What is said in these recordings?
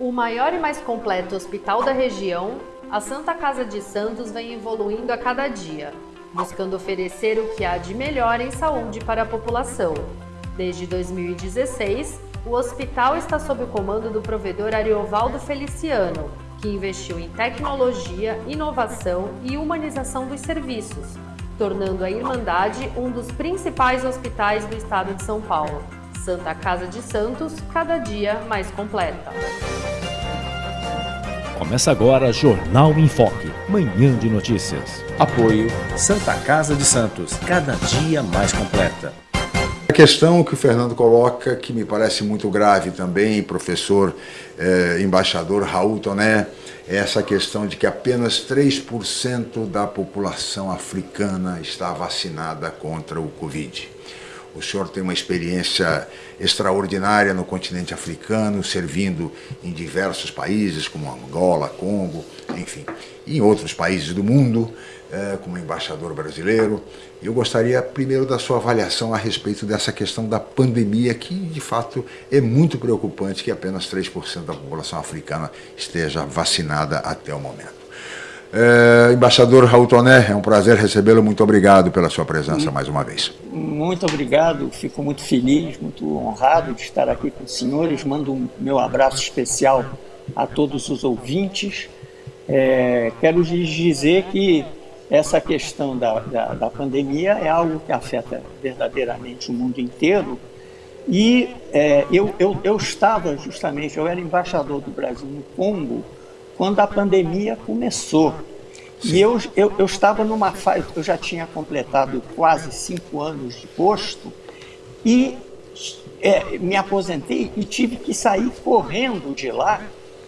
O maior e mais completo hospital da região, a Santa Casa de Santos vem evoluindo a cada dia, buscando oferecer o que há de melhor em saúde para a população. Desde 2016, o hospital está sob o comando do provedor Ariovaldo Feliciano, que investiu em tecnologia, inovação e humanização dos serviços, tornando a Irmandade um dos principais hospitais do estado de São Paulo. Santa Casa de Santos, cada dia mais completa. Começa agora Jornal em Foque, manhã de notícias. Apoio Santa Casa de Santos, cada dia mais completa. A questão que o Fernando coloca, que me parece muito grave também, professor eh, embaixador Raul Toné, é essa questão de que apenas 3% da população africana está vacinada contra o Covid. O senhor tem uma experiência extraordinária no continente africano, servindo em diversos países, como Angola, Congo, enfim, e em outros países do mundo, é, como embaixador brasileiro. Eu gostaria primeiro da sua avaliação a respeito dessa questão da pandemia, que de fato é muito preocupante que apenas 3% da população africana esteja vacinada até o momento. É, embaixador Raul Toné, é um prazer recebê-lo. Muito obrigado pela sua presença mais uma vez. Muito obrigado, fico muito feliz, muito honrado de estar aqui com os senhores. Mando um meu abraço especial a todos os ouvintes. É, quero lhes dizer que essa questão da, da, da, pandemia é algo que afeta verdadeiramente o mundo inteiro. E é, eu, eu, eu estava justamente, eu era embaixador do Brasil no Congo quando a pandemia começou. Sim. E eu, eu, eu estava numa fase, eu já tinha completado quase cinco anos de posto e é, me aposentei e tive que sair correndo de lá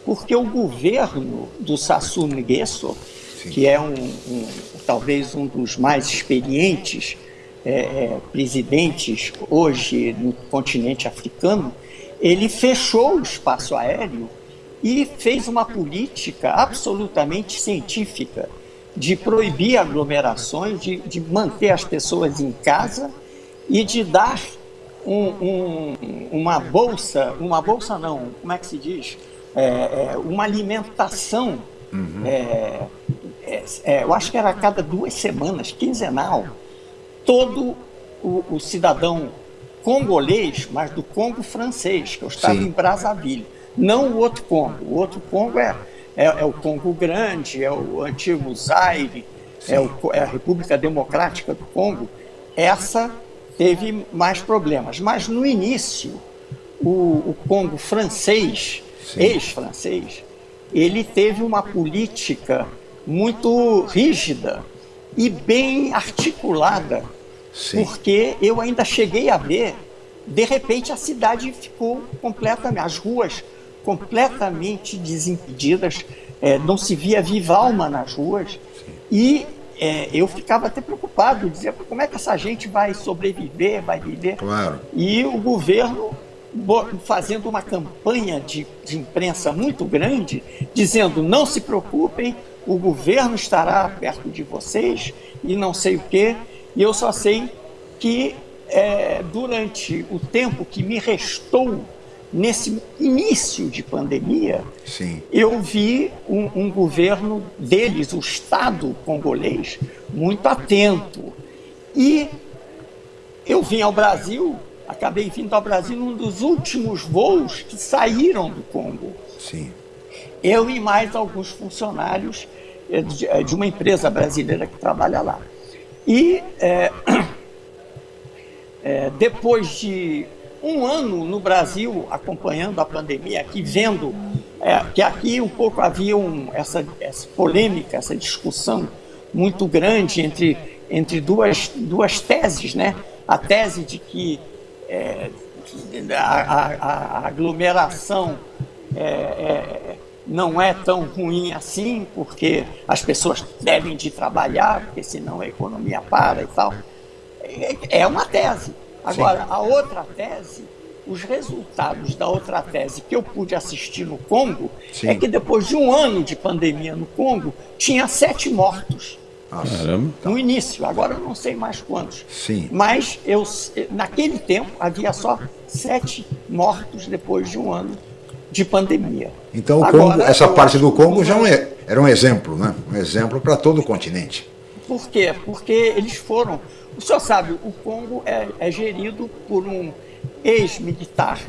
porque o governo do Sassou Nguesso, que é um, um, talvez um dos mais experientes é, é, presidentes hoje no continente africano, ele fechou o espaço aéreo e fez uma política absolutamente científica de proibir aglomerações, de, de manter as pessoas em casa e de dar um, um, uma bolsa, uma bolsa não, como é que se diz? É, é, uma alimentação, uhum. é, é, é eu acho que era a cada duas semanas, quinzenal, todo o, o, cidadão congolês, mas do Congo francês, que eu estava Sim. em Brazzaville, não o outro Congo. O outro Congo é, é, é o Congo Grande, é o antigo Zaire, é, o, é a República Democrática do Congo. Essa teve mais problemas. Mas no início, o, o Congo francês, ex-francês, ele teve uma política muito rígida e bem articulada, Sim. porque eu ainda cheguei a ver, de repente a cidade ficou completamente, as ruas completamente desimpedidas, é, não se via viva alma nas ruas e é, eu ficava até preocupado, dizia como é que essa gente vai sobreviver, vai viver. Claro. E o governo fazendo uma campanha de, de imprensa muito grande, dizendo não se preocupem, o governo estará perto de vocês e não sei o quê. E eu só sei que é, durante o tempo que me restou nesse início de pandemia, Sim. eu vi um, um, governo deles, o Estado congolês, muito atento. E eu vim ao Brasil, acabei vindo ao Brasil num dos últimos voos que saíram do Congo. Sim. Eu e mais alguns funcionários eh, eh, de uma empresa brasileira que trabalha lá. E é, é, depois de um ano no Brasil acompanhando a pandemia, aqui vendo é, que aqui um pouco havia um, essa, essa, polêmica, essa discussão muito grande entre, entre duas, duas teses, né? A tese de que é, a, a, a, aglomeração é, é, não é tão ruim assim, porque as pessoas devem de trabalhar, porque senão a economia para e tal. É, é uma tese. Agora, Sim. a outra tese, os resultados da outra tese que eu pude assistir no Congo, Sim. é que depois de um ano de pandemia no Congo, tinha sete mortos. No início, agora eu não sei mais quantos. Sim. Mas eu, naquele tempo havia só sete mortos depois de um ano de pandemia. Então, o Congo, Agora, essa parte do Congo já é, era um exemplo, né? Um exemplo para todo o continente. Por quê? Porque eles foram. O senhor sabe, o Congo é, é gerido por um ex-militar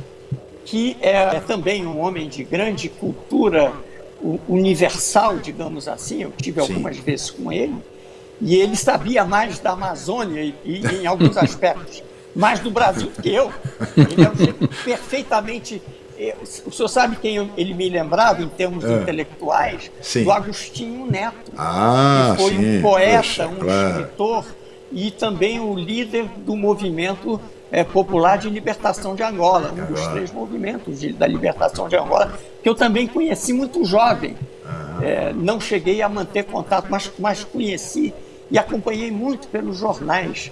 que é, é também um homem de grande cultura universal, digamos assim. Eu tive algumas Sim. vezes com ele e ele sabia mais da Amazônia e, e em alguns aspectos mais do Brasil que eu. Ele é um perfeitamente o senhor sabe quem ele me lembrava em termos é. intelectuais? Sim. Do Agostinho Neto. Ah, que foi sim. um poeta, Poxa, um claro. escritor e também o líder do movimento é, popular de libertação de Angola, um dos três movimentos de, da libertação de Angola, que eu também conheci muito jovem. É, não cheguei a manter contato, mas, mas conheci e acompanhei muito pelos jornais,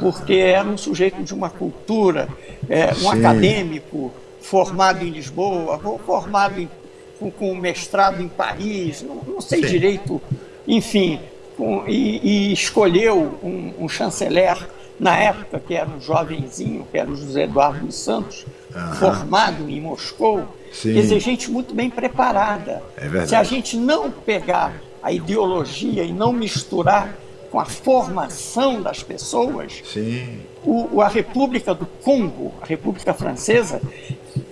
porque era um sujeito de uma cultura, é, um Sim. acadêmico, formado em Lisboa, formado em, com, com, mestrado em Paris, não, não sei Sim. direito, enfim, com, e, e, escolheu um, um, chanceler na época, que era um jovenzinho, que era o José Eduardo dos Santos, uhum. formado em Moscou, Sim. quer dizer, gente muito bem preparada. É Se a gente não pegar a ideologia e não misturar com a formação das pessoas, o, a República do Congo, a República Francesa,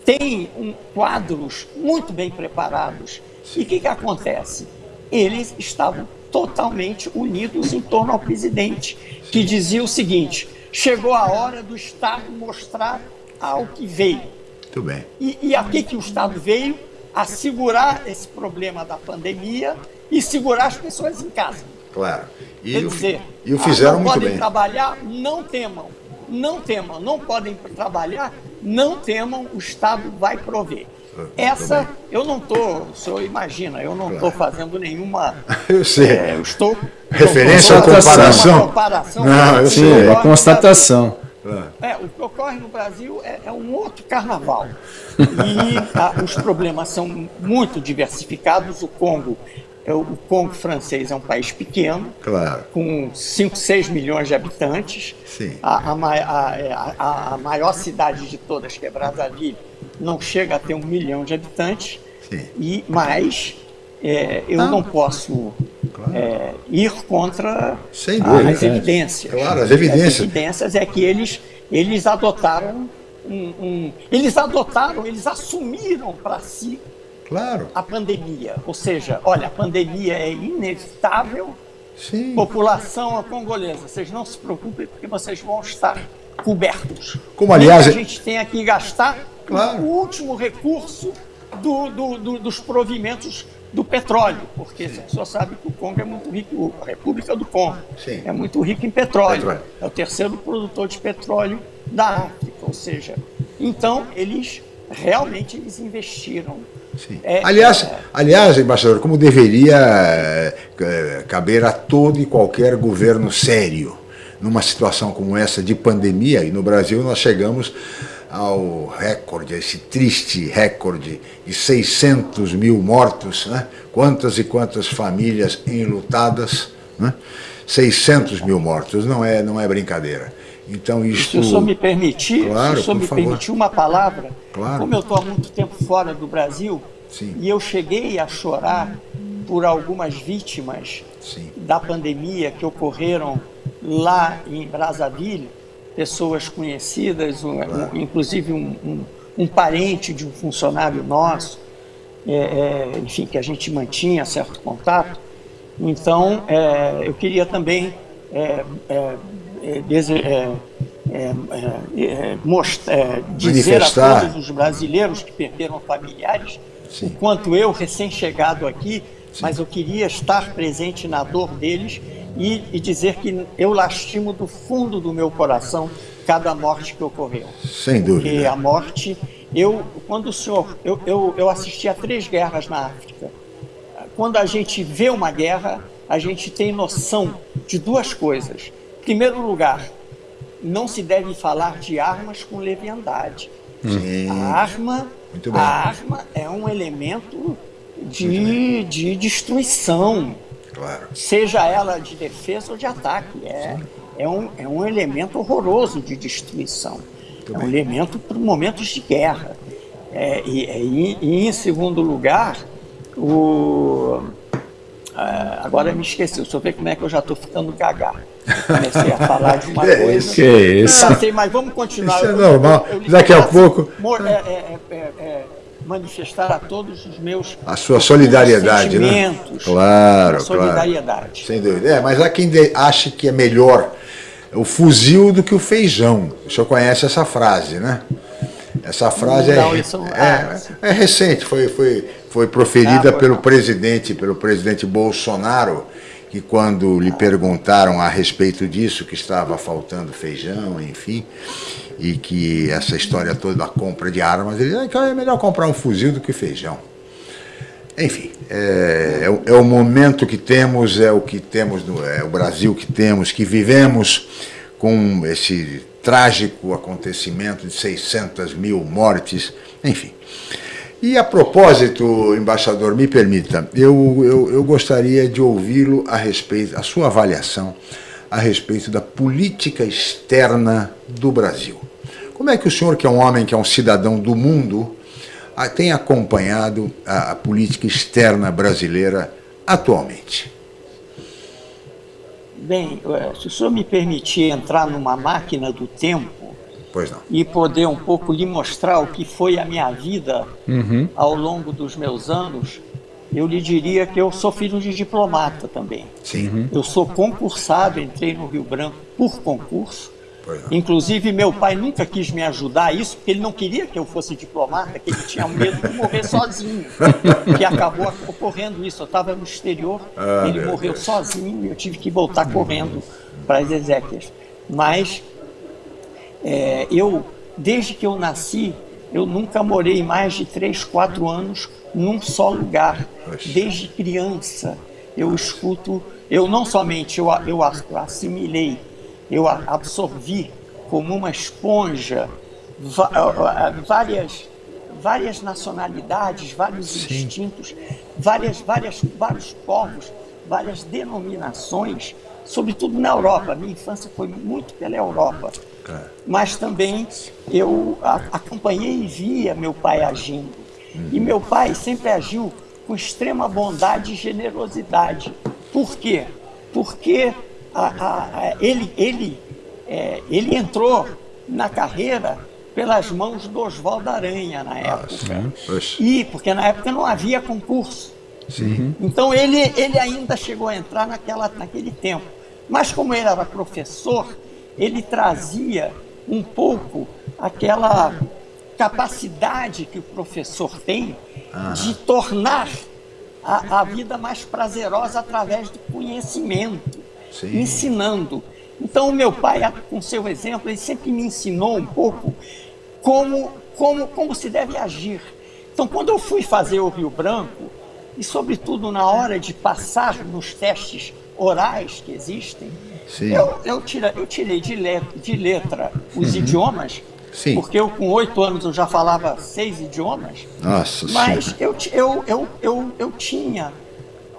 tem um, quadros muito bem preparados. E o que, que acontece? Eles estavam totalmente unidos em torno ao presidente, que dizia o seguinte: chegou a hora do Estado mostrar ao que veio. Muito bem. E, e a que, que o Estado veio? A segurar esse problema da pandemia e segurar as pessoas em casa. Claro. E Quer dizer, e o fizeram não muito podem bem. trabalhar, não temam. Não temam, não podem trabalhar, não temam, o Estado vai prover. Ah, Essa, eu não estou, o senhor imagina, eu não estou claro. fazendo nenhuma. Eu sei. É, eu estou. Referência à comparação. comparação. Não, eu sei, é constatação. É, o que ocorre no Brasil é, é um outro carnaval. E a, os problemas são muito diversificados. O Congo é o Congo francês é um país pequeno, claro. com 5, 6 milhões de habitantes. Sim. A, a, é, a, a, maior cidade de todas, que é Brazzaville, não chega a ter um milhão de habitantes. Sim. E, mas é, eu ah. não posso claro. é, ir contra as evidências. Claro, as evidências. As evidências é que eles, eles adotaram um, um, eles adotaram, eles assumiram para si Claro. A pandemia. Ou seja, olha, a pandemia é inevitável. Sim. População congolesa, vocês não se preocupem porque vocês vão estar cobertos. Como aliás. a gente tem que gastar claro. o último recurso do, do, do, dos provimentos do petróleo, porque Sim. a pessoa sabe que o Congo é muito rico, a República do Congo Sim. é muito rica em petróleo. petróleo. É o terceiro produtor de petróleo da África, ou seja, então eles realmente eles investiram é, aliás, é... aliás, embaixador, como deveria é, caber a todo e qualquer governo sério, numa situação como essa de pandemia, e no Brasil nós chegamos ao recorde, esse triste recorde de 600 mil mortos, né? quantas e quantas famílias enlutadas, né? 600 mil mortos, não é, não é brincadeira. Então isto... Se o senhor me permitir, claro, se o senhor me favor. permitir uma palavra, claro. como eu estou há muito tempo fora do Brasil, Sim. e eu cheguei a chorar por algumas vítimas Sim. da pandemia que ocorreram lá em Brazzaville, pessoas conhecidas, um, um, inclusive um, um, parente de um funcionário nosso, é, é, enfim, que a gente mantinha certo contato. Então, é, eu queria também é, é, é, mostrar, dizer a todos os brasileiros que perderam familiares Sim. o quanto eu, recém-chegado aqui, Sim. mas eu queria estar presente na dor deles e, e, dizer que eu lastimo do fundo do meu coração cada morte que ocorreu. Sem dúvida. Porque a morte, eu, quando o senhor, eu, eu, eu assisti a três guerras na África. Quando a gente vê uma guerra, a gente tem noção de duas coisas primeiro lugar, não se deve falar de armas com leviandade. Sim. A arma, a arma é um elemento de, de destruição. Claro. Seja ela de defesa ou de ataque. É, é, um, é um elemento horroroso de destruição. Muito é um bem. elemento para momentos de guerra. É, e, e, e, em segundo lugar, o, é, agora me esqueci, eu ver como é que eu já estou ficando gaga. comecei a falar de uma é coisa. Que é isso? Passei, mas vamos continuar. Isso é normal. Eu, eu Daqui a assim, pouco. É, é, é, manifestar a todos os meus a sua solidariedade, né? Claro, solidariedade. Claro. Sem dúvida. É, mas há quem acha que é melhor o fuzil do que o feijão. O senhor conhece essa frase, né? Essa frase não, é, isso... é, ah, é, recente, foi, foi, foi proferida ah, pelo presidente, pelo presidente Bolsonaro, que quando lhe perguntaram a respeito disso, que estava faltando feijão, enfim, e que essa história toda da compra de armas, ele ah, é melhor comprar um fuzil do que feijão. Enfim, é, é, é, o momento que temos, é o que temos, no, é o Brasil que temos, que vivemos com esse trágico acontecimento de 600 mil mortes, enfim. E a propósito, embaixador, me permita, eu, eu, eu gostaria de ouvi-lo a respeito, a sua avaliação a respeito da política externa do Brasil. Como é que o senhor, que é um homem, que é um cidadão do mundo, tem acompanhado a, a política externa brasileira atualmente? Bem, eh, se o senhor me permitir entrar numa máquina do tempo e poder um pouco lhe mostrar o que foi a minha vida uhum. ao longo dos meus anos, eu lhe diria que eu sou filho de diplomata também. Sim. Uhum. Eu sou concursado, entrei no Rio Branco por concurso. Inclusive, meu pai nunca quis me ajudar a isso, porque ele não queria que eu fosse diplomata, que ele tinha medo de morrer sozinho. que acabou ocorrendo isso. Eu estava no exterior, ah, ele morreu Deus. sozinho e eu tive que voltar correndo para as exéquias. Mas é, eu, desde que eu nasci, eu nunca morei mais de 3, 4 anos num só lugar. Desde criança eu escuto, eu não somente eu, eu assimilei, eu absorvi como uma esponja várias, várias nacionalidades, vários Sim. instintos, várias, várias, vários povos, várias denominações, sobretudo na Europa. Minha infância foi muito pela Europa. É. Mas também eu acompanhei e via meu pai agindo. E meu pai sempre agiu com extrema bondade e generosidade. Por quê? Porque a, a, a, ele, ele, é, ele entrou na carreira pelas mãos do Oswaldo Aranha na ah, época. Ah, e porque na época não havia concurso. Sim. Então ele, ele ainda chegou a entrar naquela, naquele tempo. Mas como ele era professor, ele trazia um pouco aquela capacidade que o professor tem ah. de tornar a, a, vida mais prazerosa através do conhecimento, Sim. ensinando. Então, o meu pai, com seu exemplo, ele sempre me ensinou um pouco como, como, como se deve agir. Então, quando eu fui fazer o Rio Branco, e sobretudo na hora de passar nos testes orais que existem, eu, eu, tira, eu tirei de letra, de letra os uhum. idiomas Sim. Porque eu, com oito anos, eu já falava seis idiomas. Nossa Mas eu, eu, eu, eu, eu tinha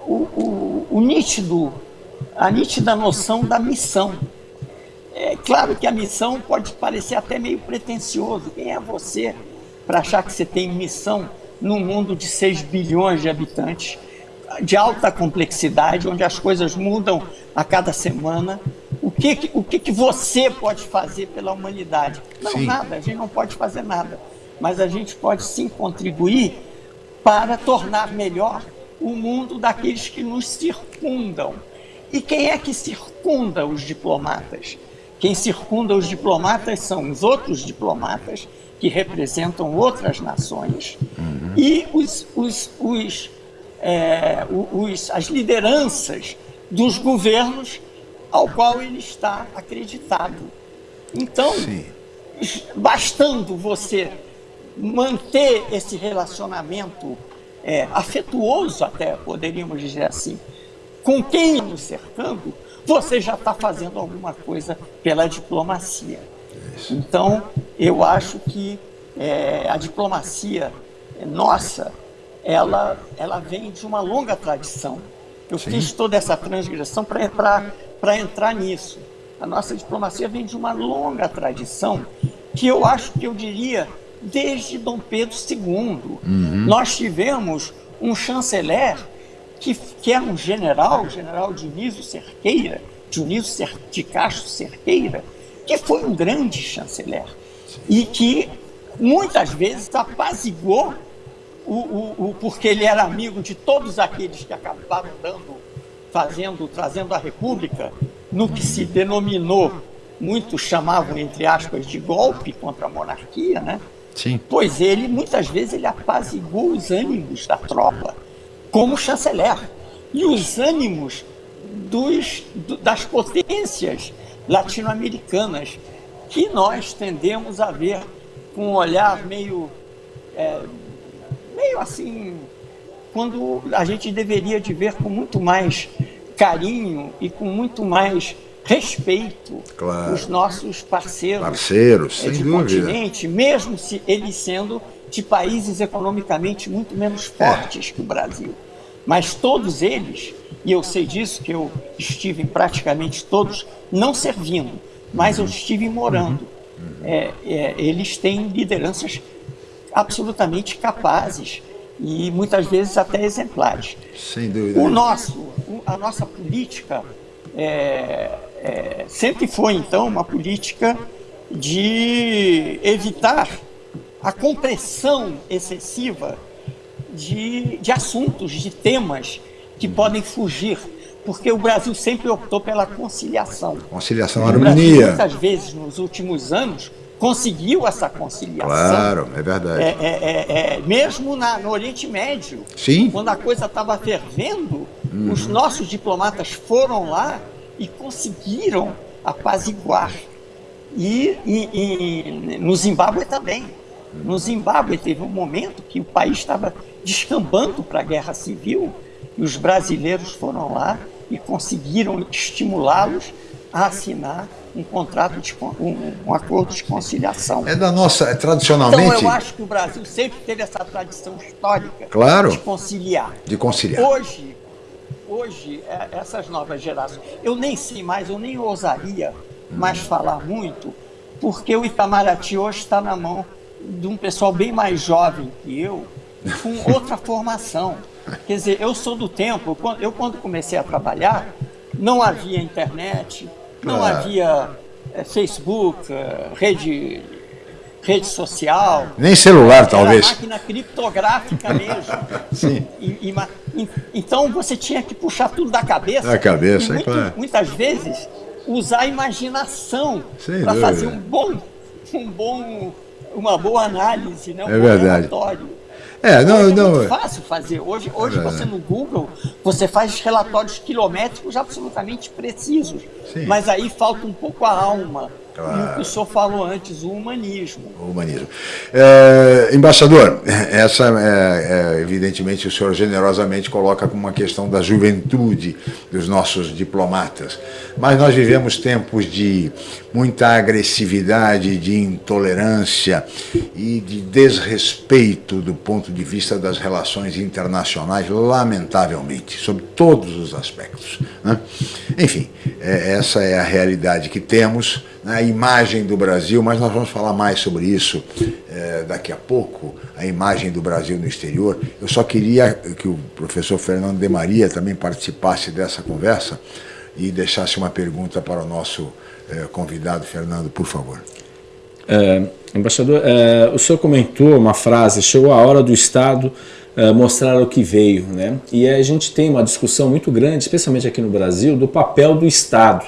o, o, o nítido, a nítida noção da missão. É claro que a missão pode parecer até meio pretensioso. Quem é você para achar que você tem missão num mundo de 6 bilhões de habitantes, de alta complexidade, onde as coisas mudam a cada semana o que, o que, que você pode fazer pela humanidade? Não, sim. nada, a gente não pode fazer nada. Mas a gente pode sim contribuir para tornar melhor o mundo daqueles que nos circundam. E quem é que circunda os diplomatas? Quem circunda os diplomatas são os outros diplomatas que representam outras nações uhum. e os, os, os, é, os, as lideranças dos governos ao qual ele está acreditado. Então, Sim. bastando você manter esse relacionamento é, afetuoso, até poderíamos dizer assim, com quem nos cercando, você já está fazendo alguma coisa pela diplomacia. Então, eu acho que é, a diplomacia nossa, ela, ela vem de uma longa tradição. Eu Sim. fiz toda essa transgressão para para entrar nisso. A nossa diplomacia vem de uma longa tradição que eu acho que eu diria desde Dom Pedro II. Uhum. Nós tivemos um chanceler que, que era um general, o general Dionísio Cerqueira, Dionísio de Castro Cerqueira, que foi um grande chanceler e que muitas vezes apaziguou o, o, o, porque ele era amigo de todos aqueles que acabaram dando, fazendo, trazendo a República no que se denominou, muitos chamavam entre aspas de golpe contra a monarquia, né? Sim. Pois ele muitas vezes ele apaziguou os ânimos da tropa como chanceler e os ânimos dos, das potências latino-americanas que nós tendemos a ver com um olhar meio, é, meio assim, quando a gente deveria de ver com muito mais carinho e com muito mais respeito claro. os nossos parceiros, parceiros é, de dúvida. continente, mesmo se eles sendo de países economicamente muito menos fortes que o Brasil. Mas todos eles, e eu sei disso, que eu estive em praticamente todos, não servindo, mas eu estive morando. É, é, eles têm lideranças absolutamente capazes e muitas vezes até exemplares. Sem dúvida. O nosso, a nossa política é, é, sempre foi, então, uma política de evitar a compressão excessiva de, de assuntos, de temas que podem fugir porque o Brasil sempre optou pela conciliação. Conciliação, harmonia. muitas vezes, nos últimos anos, conseguiu essa conciliação. Claro, é verdade. É, é, é, é mesmo na, no Oriente Médio, Sim. quando a coisa estava fervendo, uhum. os nossos diplomatas foram lá e conseguiram apaziguar. E, e, e no Zimbábue também. No Zimbábue teve um momento que o país estava descambando para a guerra civil e os brasileiros foram lá e conseguiram estimulá-los a assinar um contrato de um, um, acordo de conciliação. É da nossa, é, tradicionalmente. Então eu acho que o Brasil sempre teve essa tradição histórica claro, de conciliar. De conciliar. Hoje, hoje é, essas novas gerações, eu nem sei mais, eu nem ousaria mais falar muito, porque o Itamaraty hoje está na mão de um pessoal bem mais jovem que eu, com outra formação. Quer dizer, eu sou do tempo, eu quando comecei a trabalhar, não havia internet, não ah. havia é, Facebook, é, rede, rede social. Nem celular, talvez. Era máquina criptográfica mesmo. Sim. E, e, então você tinha que puxar tudo da cabeça. Da cabeça, muito, é claro. Muitas vezes usar a imaginação para fazer um bom, um bom, uma boa análise, né? um é verdade. relatório. É, não, hoje não. É muito fácil fazer. Hoje, hoje é. você no Google, você faz relatórios quilométricos absolutamente precisos. Sim. Mas aí falta um pouco a alma. Claro. E o que o senhor falou antes, o humanismo. O humanismo. É, embaixador, essa é, é, evidentemente o senhor generosamente coloca como uma questão da juventude dos nossos diplomatas. Mas nós vivemos tempos de muita agressividade, de intolerância e de desrespeito do ponto de vista das relações internacionais, lamentavelmente, sob todos os aspectos. Né? Enfim, é, essa é a realidade que temos a imagem do Brasil, mas nós vamos falar mais sobre isso é, daqui a pouco, a imagem do Brasil no exterior. Eu só queria que o professor Fernando de Maria também participasse dessa conversa e deixasse uma pergunta para o nosso é, convidado, Fernando, por favor. É, embaixador, é, o senhor comentou uma frase, chegou a hora do Estado é, mostrar o que veio, né? E a gente tem uma discussão muito grande, especialmente aqui no Brasil, do papel do Estado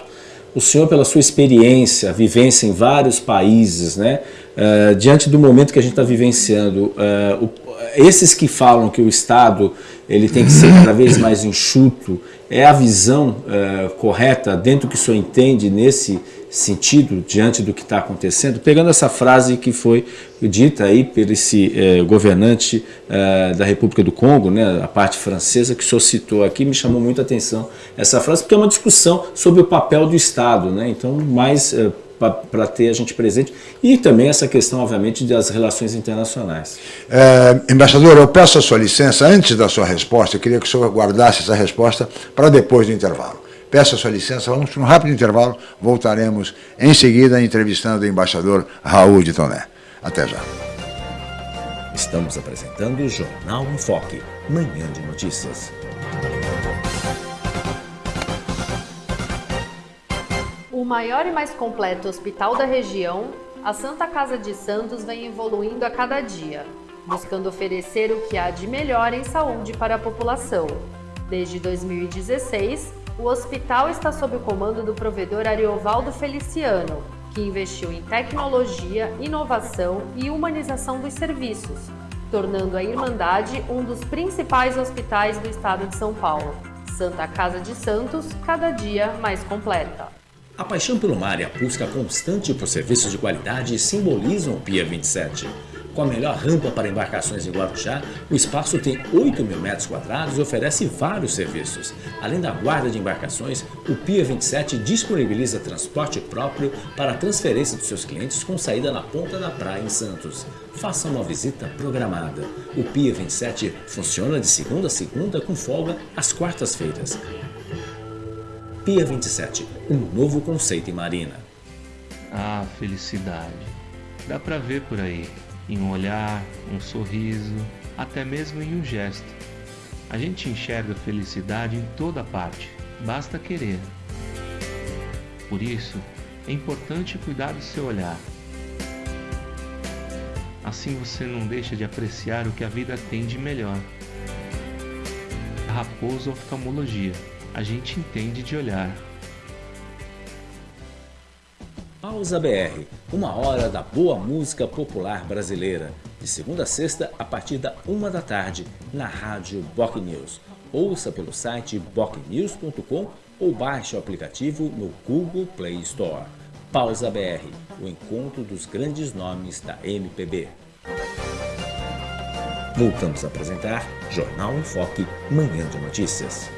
o senhor, pela sua experiência, vivência em vários países, né, uh, diante do momento que a gente está vivenciando, uh, o, esses que falam que o Estado ele tem que ser cada vez mais enxuto, é a visão uh, correta dentro do que o senhor entende nesse sentido diante do que está acontecendo, pegando essa frase que foi dita aí por esse eh, governante eh, da República do Congo, né, a parte francesa, que o senhor citou aqui, me chamou muita atenção essa frase, porque é uma discussão sobre o papel do Estado, né, então mais eh, para ter a gente presente, e também essa questão, obviamente, das relações internacionais. É, embaixador, eu peço a sua licença, antes da sua resposta, eu queria que o senhor guardasse essa resposta para depois do intervalo. Peço a sua licença, vamos para um rápido intervalo, voltaremos em seguida entrevistando o embaixador Raul de Toné. Até já. Estamos apresentando o Jornal em Foque, manhã de notícias. O maior e mais completo hospital da região, a Santa Casa de Santos vem evoluindo a cada dia, buscando oferecer o que há de melhor em saúde para a população. Desde 2016, o hospital está sob o comando do provedor Ariovaldo Feliciano, que investiu em tecnologia, inovação e humanização dos serviços, tornando a Irmandade um dos principais hospitais do estado de São Paulo. Santa Casa de Santos, cada dia mais completa. A paixão pelo mar e a busca constante por serviços de qualidade simbolizam o Pia 27. Com a melhor rampa para embarcações em Guarujá, o espaço tem 8 mil metros quadrados e oferece vários serviços. Além da guarda de embarcações, o Pia 27 disponibiliza transporte próprio para a transferência dos seus clientes com saída na ponta da praia em Santos. Faça uma visita programada. O Pia 27 funciona de segunda a segunda com folga às quartas-feiras. Pia 27, um novo conceito em marina. Ah, felicidade. Dá pra ver por aí, em um olhar, um sorriso, até mesmo em um gesto. A gente enxerga felicidade em toda parte, basta querer. Por isso, é importante cuidar do seu olhar. Assim você não deixa de apreciar o que a vida tem de melhor. Raposo Oftalmologia a gente entende de olhar. Pausa BR, uma hora da boa música popular brasileira, de segunda a sexta a partir da uma da tarde, na rádio Boc News. Ouça pelo site bocnews.com ou baixe o aplicativo no Google Play Store. Pausa BR, o encontro dos grandes nomes da MPB. Voltamos a apresentar Jornal em Foque, Manhã de Notícias.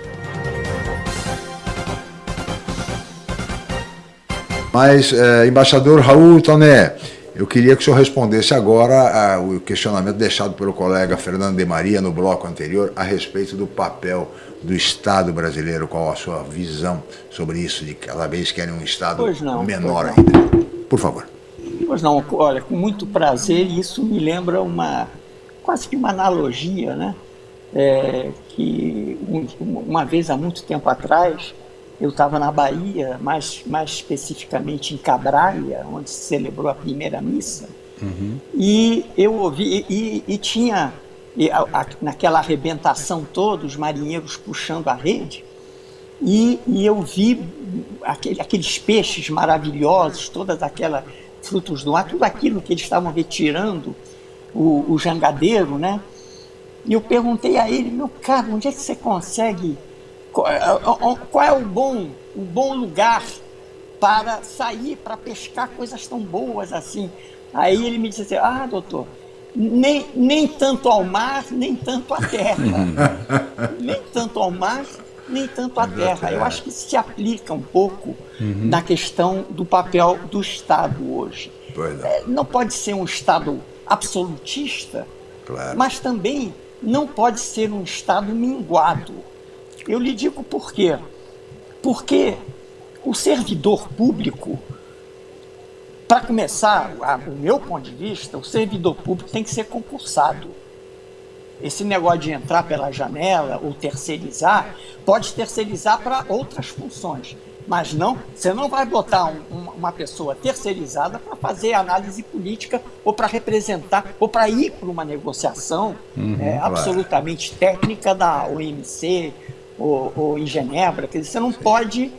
Mas, é, embaixador Raul Toné, eu queria que o senhor respondesse agora o questionamento deixado pelo colega Fernando de Maria no bloco anterior a respeito do papel do Estado brasileiro, qual a sua visão sobre isso, de cada vez querem um Estado não, menor ainda. Por favor. Pois não, olha, com muito prazer, isso me lembra uma, quase que uma analogia, né? É, que um, uma vez há muito tempo atrás, eu estava na Bahia, mais, mais especificamente em Cabralha, onde se celebrou a primeira missa, uhum. e eu ouvi, e, e tinha, e a, a, naquela arrebentação toda, os marinheiros puxando a rede, e, e eu vi aquele, aqueles peixes maravilhosos, todas aquelas frutos do mar, tudo aquilo que eles estavam retirando, o, o jangadeiro, né? E eu perguntei a ele, meu caro, onde é que você consegue qual é o bom, o bom lugar para sair, para pescar coisas tão boas assim? Aí ele me disse assim, ah, doutor, nem, nem tanto ao mar, nem tanto à terra. nem tanto ao mar, nem tanto à terra. Eu acho que se aplica um pouco uhum. na questão do papel do Estado hoje. É. Não pode ser um Estado absolutista, claro. mas também não pode ser um Estado minguado. Eu lhe digo por quê. Porque o servidor público, para começar, a, o meu ponto de vista, o servidor público tem que ser concursado. Esse negócio de entrar pela janela ou terceirizar, pode terceirizar para outras funções. Mas não, você não vai botar um, uma pessoa terceirizada para fazer análise política ou para representar ou para ir para uma negociação uhum, é, absolutamente técnica da OMC ou, ou em Genebra. Quer dizer, você não pode.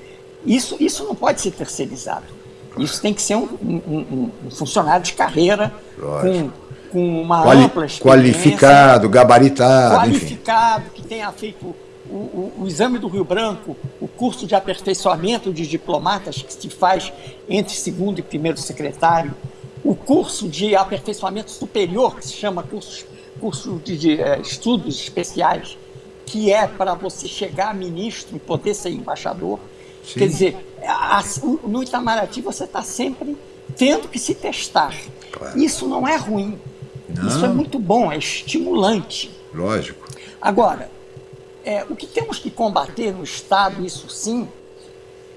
Isso, isso não pode ser terceirizado. Isso tem que ser um, um, um funcionário de carreira com, com uma Quali ampla. Qualificado, gabaritado. Qualificado, enfim. que tenha feito o, o, o, exame do Rio Branco, o curso de aperfeiçoamento de diplomatas que se faz entre segundo e primeiro secretário, o curso de aperfeiçoamento superior, que se chama curso, curso de, de é, estudos especiais, que é para você chegar a ministro e poder ser embaixador. Sim. Quer dizer, a, no Itamaraty você está sempre tendo que se testar. Claro. Isso não é ruim. Não. Isso é muito bom, é estimulante. Lógico. Agora, é, o que temos que combater no Estado, isso sim,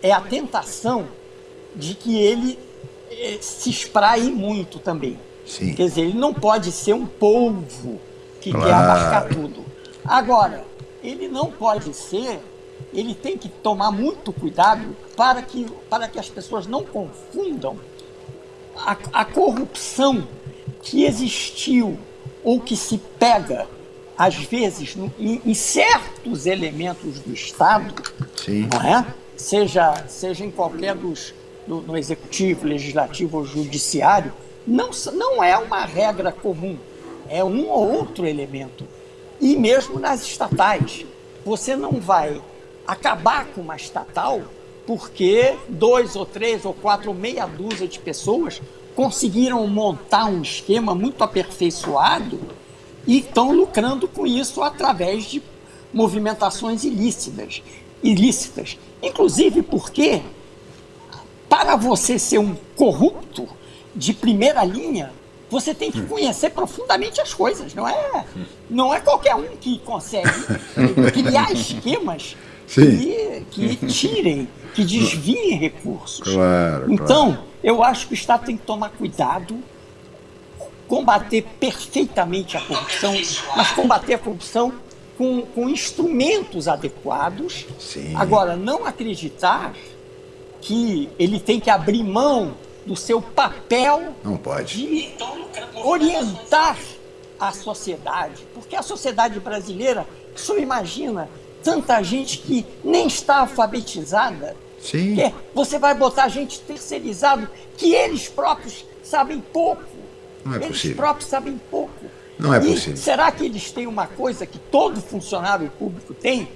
é a tentação de que ele é, se espraie muito também. Sim. Quer dizer, ele não pode ser um polvo que claro. quer abarcar tudo. Agora, ele não pode ser, ele tem que tomar muito cuidado para que, para que as pessoas não confundam a, a corrupção que existiu ou que se pega, às vezes, no, em, em, certos elementos do Estado, Sim. não é? seja, seja em qualquer dos, do, no executivo, legislativo ou judiciário, não, não é uma regra comum, é um ou outro elemento. E mesmo nas estatais, você não vai acabar com uma estatal porque dois ou três ou quatro ou meia dúzia de pessoas conseguiram montar um esquema muito aperfeiçoado e estão lucrando com isso através de movimentações ilícitas, ilícitas. Inclusive porque para você ser um corrupto de primeira linha, você tem que conhecer profundamente as coisas, não é? Não é qualquer um que consegue criar esquemas que, que tirem, que desviem recursos. Claro, então, claro. eu acho que o Estado tem que tomar cuidado, combater perfeitamente a corrupção, mas combater a corrupção com, com instrumentos adequados. Sim. Agora, não acreditar que ele tem que abrir mão do seu papel não pode. de orientar a sociedade. Porque a sociedade brasileira, senhor imagina, tanta gente que nem está alfabetizada. Sim. Você vai botar gente terceirizado que eles próprios sabem pouco. Não é eles possível. próprios sabem pouco. Não é e possível. Será que eles têm uma coisa que todo funcionário público tem?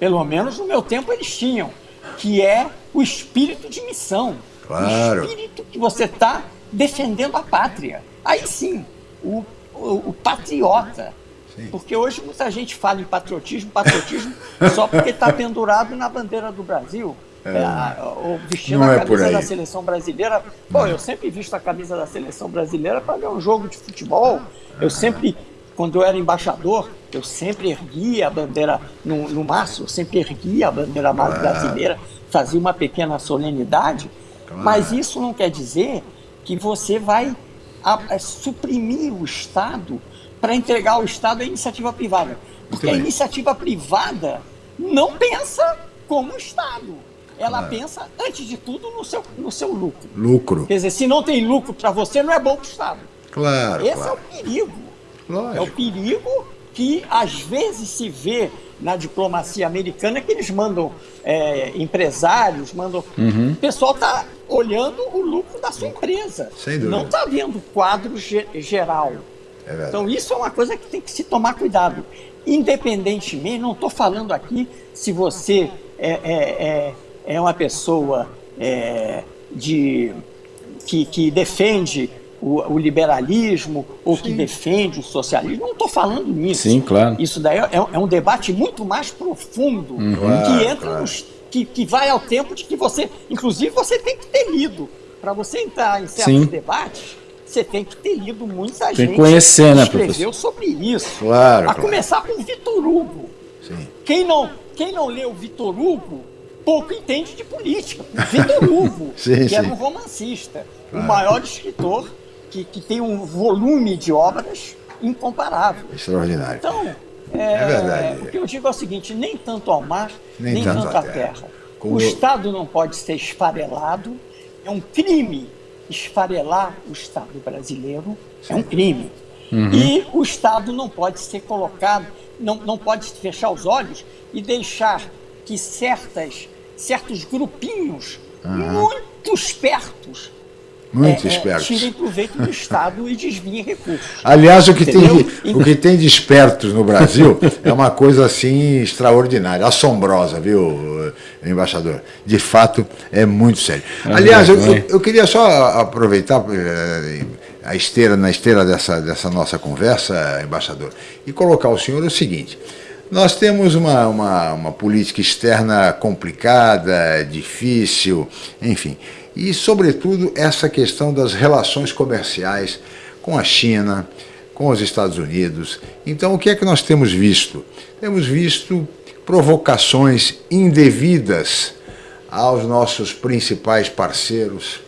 Pelo menos no meu tempo eles tinham, que é o espírito de missão. Claro. O espírito que você está defendendo a pátria. Aí sim, o, o, o patriota. Sim. Porque hoje muita gente fala em patriotismo, patriotismo, só porque está pendurado na bandeira do Brasil. É. É, ou vestindo a é camisa é da seleção brasileira. Pô, eu sempre visto a camisa da seleção brasileira para ver um jogo de futebol. Eu sempre, quando eu era embaixador, eu sempre erguia a bandeira no, no eu sempre erguia a bandeira brasileira, fazia uma pequena solenidade. Mas isso não quer dizer que você vai a, a suprimir o Estado para entregar o Estado à iniciativa privada. Porque a iniciativa privada não pensa como o Estado. Ela claro. pensa, antes de tudo, no seu, no seu lucro. Lucro. Quer dizer, se não tem lucro para você, não é bom para o Estado. Claro. Esse claro. é o perigo. Lógico. É o perigo que às vezes se vê na diplomacia americana que eles mandam é, empresários, mandam. Uhum. O pessoal está olhando o lucro da sua empresa. Sem dúvida. Não está vendo o quadro ge geral. É então isso é uma coisa que tem que se tomar cuidado. Independentemente, não estou falando aqui se você é, é, é, é uma pessoa é, de, que, que defende o, o liberalismo ou Sim. que defende o socialismo. Não estou falando nisso. Sim, claro. Isso daí é, é um debate muito mais profundo uhum. que entra claro. nos, que, que vai ao tempo de que você, inclusive, você tem que ter lido para você entrar em certos Sim. debates. Você tem que ter lido muita tem gente que conhecer, né, escreveu professor? sobre isso. Claro. A claro. começar com Vitor Hugo. Sim. Quem não, quem não leu Vitor Hugo pouco entende de política. Vitor Hugo, sim, que sim. era um romancista, claro. o maior escritor que, que tem um volume de obras incomparável. Extraordinário. Então, é, é verdade. O que eu digo é o seguinte: nem tanto ao mar, nem, nem tanto, tanto à terra. terra. O Estado não pode ser esfarelado. É um crime esfarelar o Estado brasileiro. Sim. É um crime. Uhum. E o Estado não pode ser colocado, não, não pode fechar os olhos e deixar que certas, certos grupinhos uhum. muito espertos muito é, é espertos. tirem proveito do Estado e desviem recursos. Aliás, o que, tem, o que tem de espertos no Brasil é uma coisa assim extraordinária, assombrosa, viu, embaixador? De fato, é muito sério. Aliás, eu, eu, eu queria só aproveitar eh, a esteira, na esteira dessa, dessa nossa conversa, embaixador, e colocar ao senhor o seguinte. Nós temos uma, uma, uma política externa complicada, difícil, enfim e, sobretudo, essa questão das relações comerciais com a China, com os Estados Unidos. Então, o que é que nós temos visto? Temos visto provocações indevidas aos nossos principais parceiros,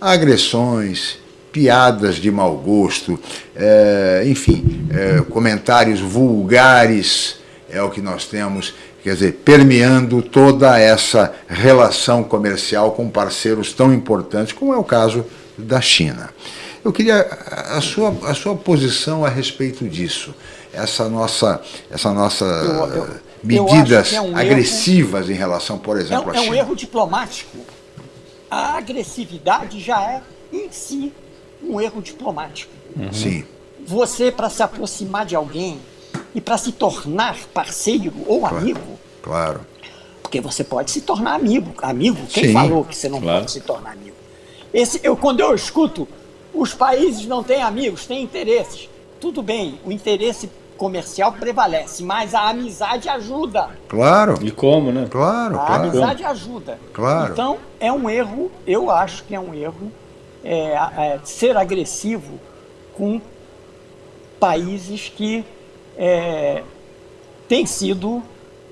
agressões, piadas de mau gosto, é, enfim, é, comentários vulgares é o que nós temos, quer dizer, permeando toda essa relação comercial com parceiros tão importantes como é o caso da China. Eu queria a sua, a sua posição a respeito disso, essa nossa, essa nossa eu, eu, medidas é um agressivas erro, em relação, por exemplo, é, à China. É um erro diplomático. A agressividade já é em si um erro diplomático. Uhum. Sim. Você, para se aproximar de alguém e para se tornar parceiro ou claro, amigo. Claro. Porque você pode se tornar amigo. Amigo? Quem Sim, falou que você não claro. pode se tornar amigo? Esse, eu, quando eu escuto, os países não têm amigos, têm interesses. Tudo bem, o interesse comercial prevalece, mas a amizade ajuda. Claro. E como, né? Claro, a claro. amizade ajuda. Claro. Então, é um erro, eu acho que é um erro é, é, ser agressivo com países que é, têm sido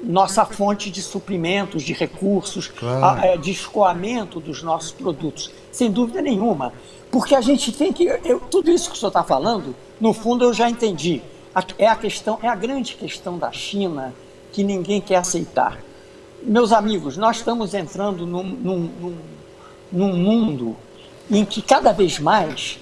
nossa fonte de suprimentos, de recursos, claro. a, é, de escoamento dos nossos produtos, sem dúvida nenhuma. Porque a gente tem que. Eu, tudo isso que o senhor está falando, no fundo eu já entendi. É a questão, é a grande questão da China que ninguém quer aceitar. Meus amigos, nós estamos entrando num, num, num, num mundo em que cada vez mais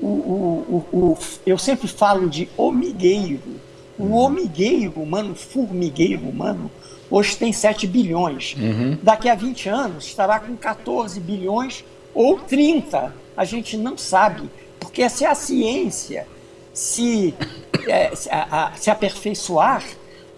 o, o, o, o, eu sempre falo de omigueiro. O omigueiro humano, formigueiro humano, hoje tem 7 bilhões. Uhum. Daqui a 20 anos estará com 14 bilhões ou 30. A gente não sabe. Porque se a ciência se, é, se, a, a, se aperfeiçoar,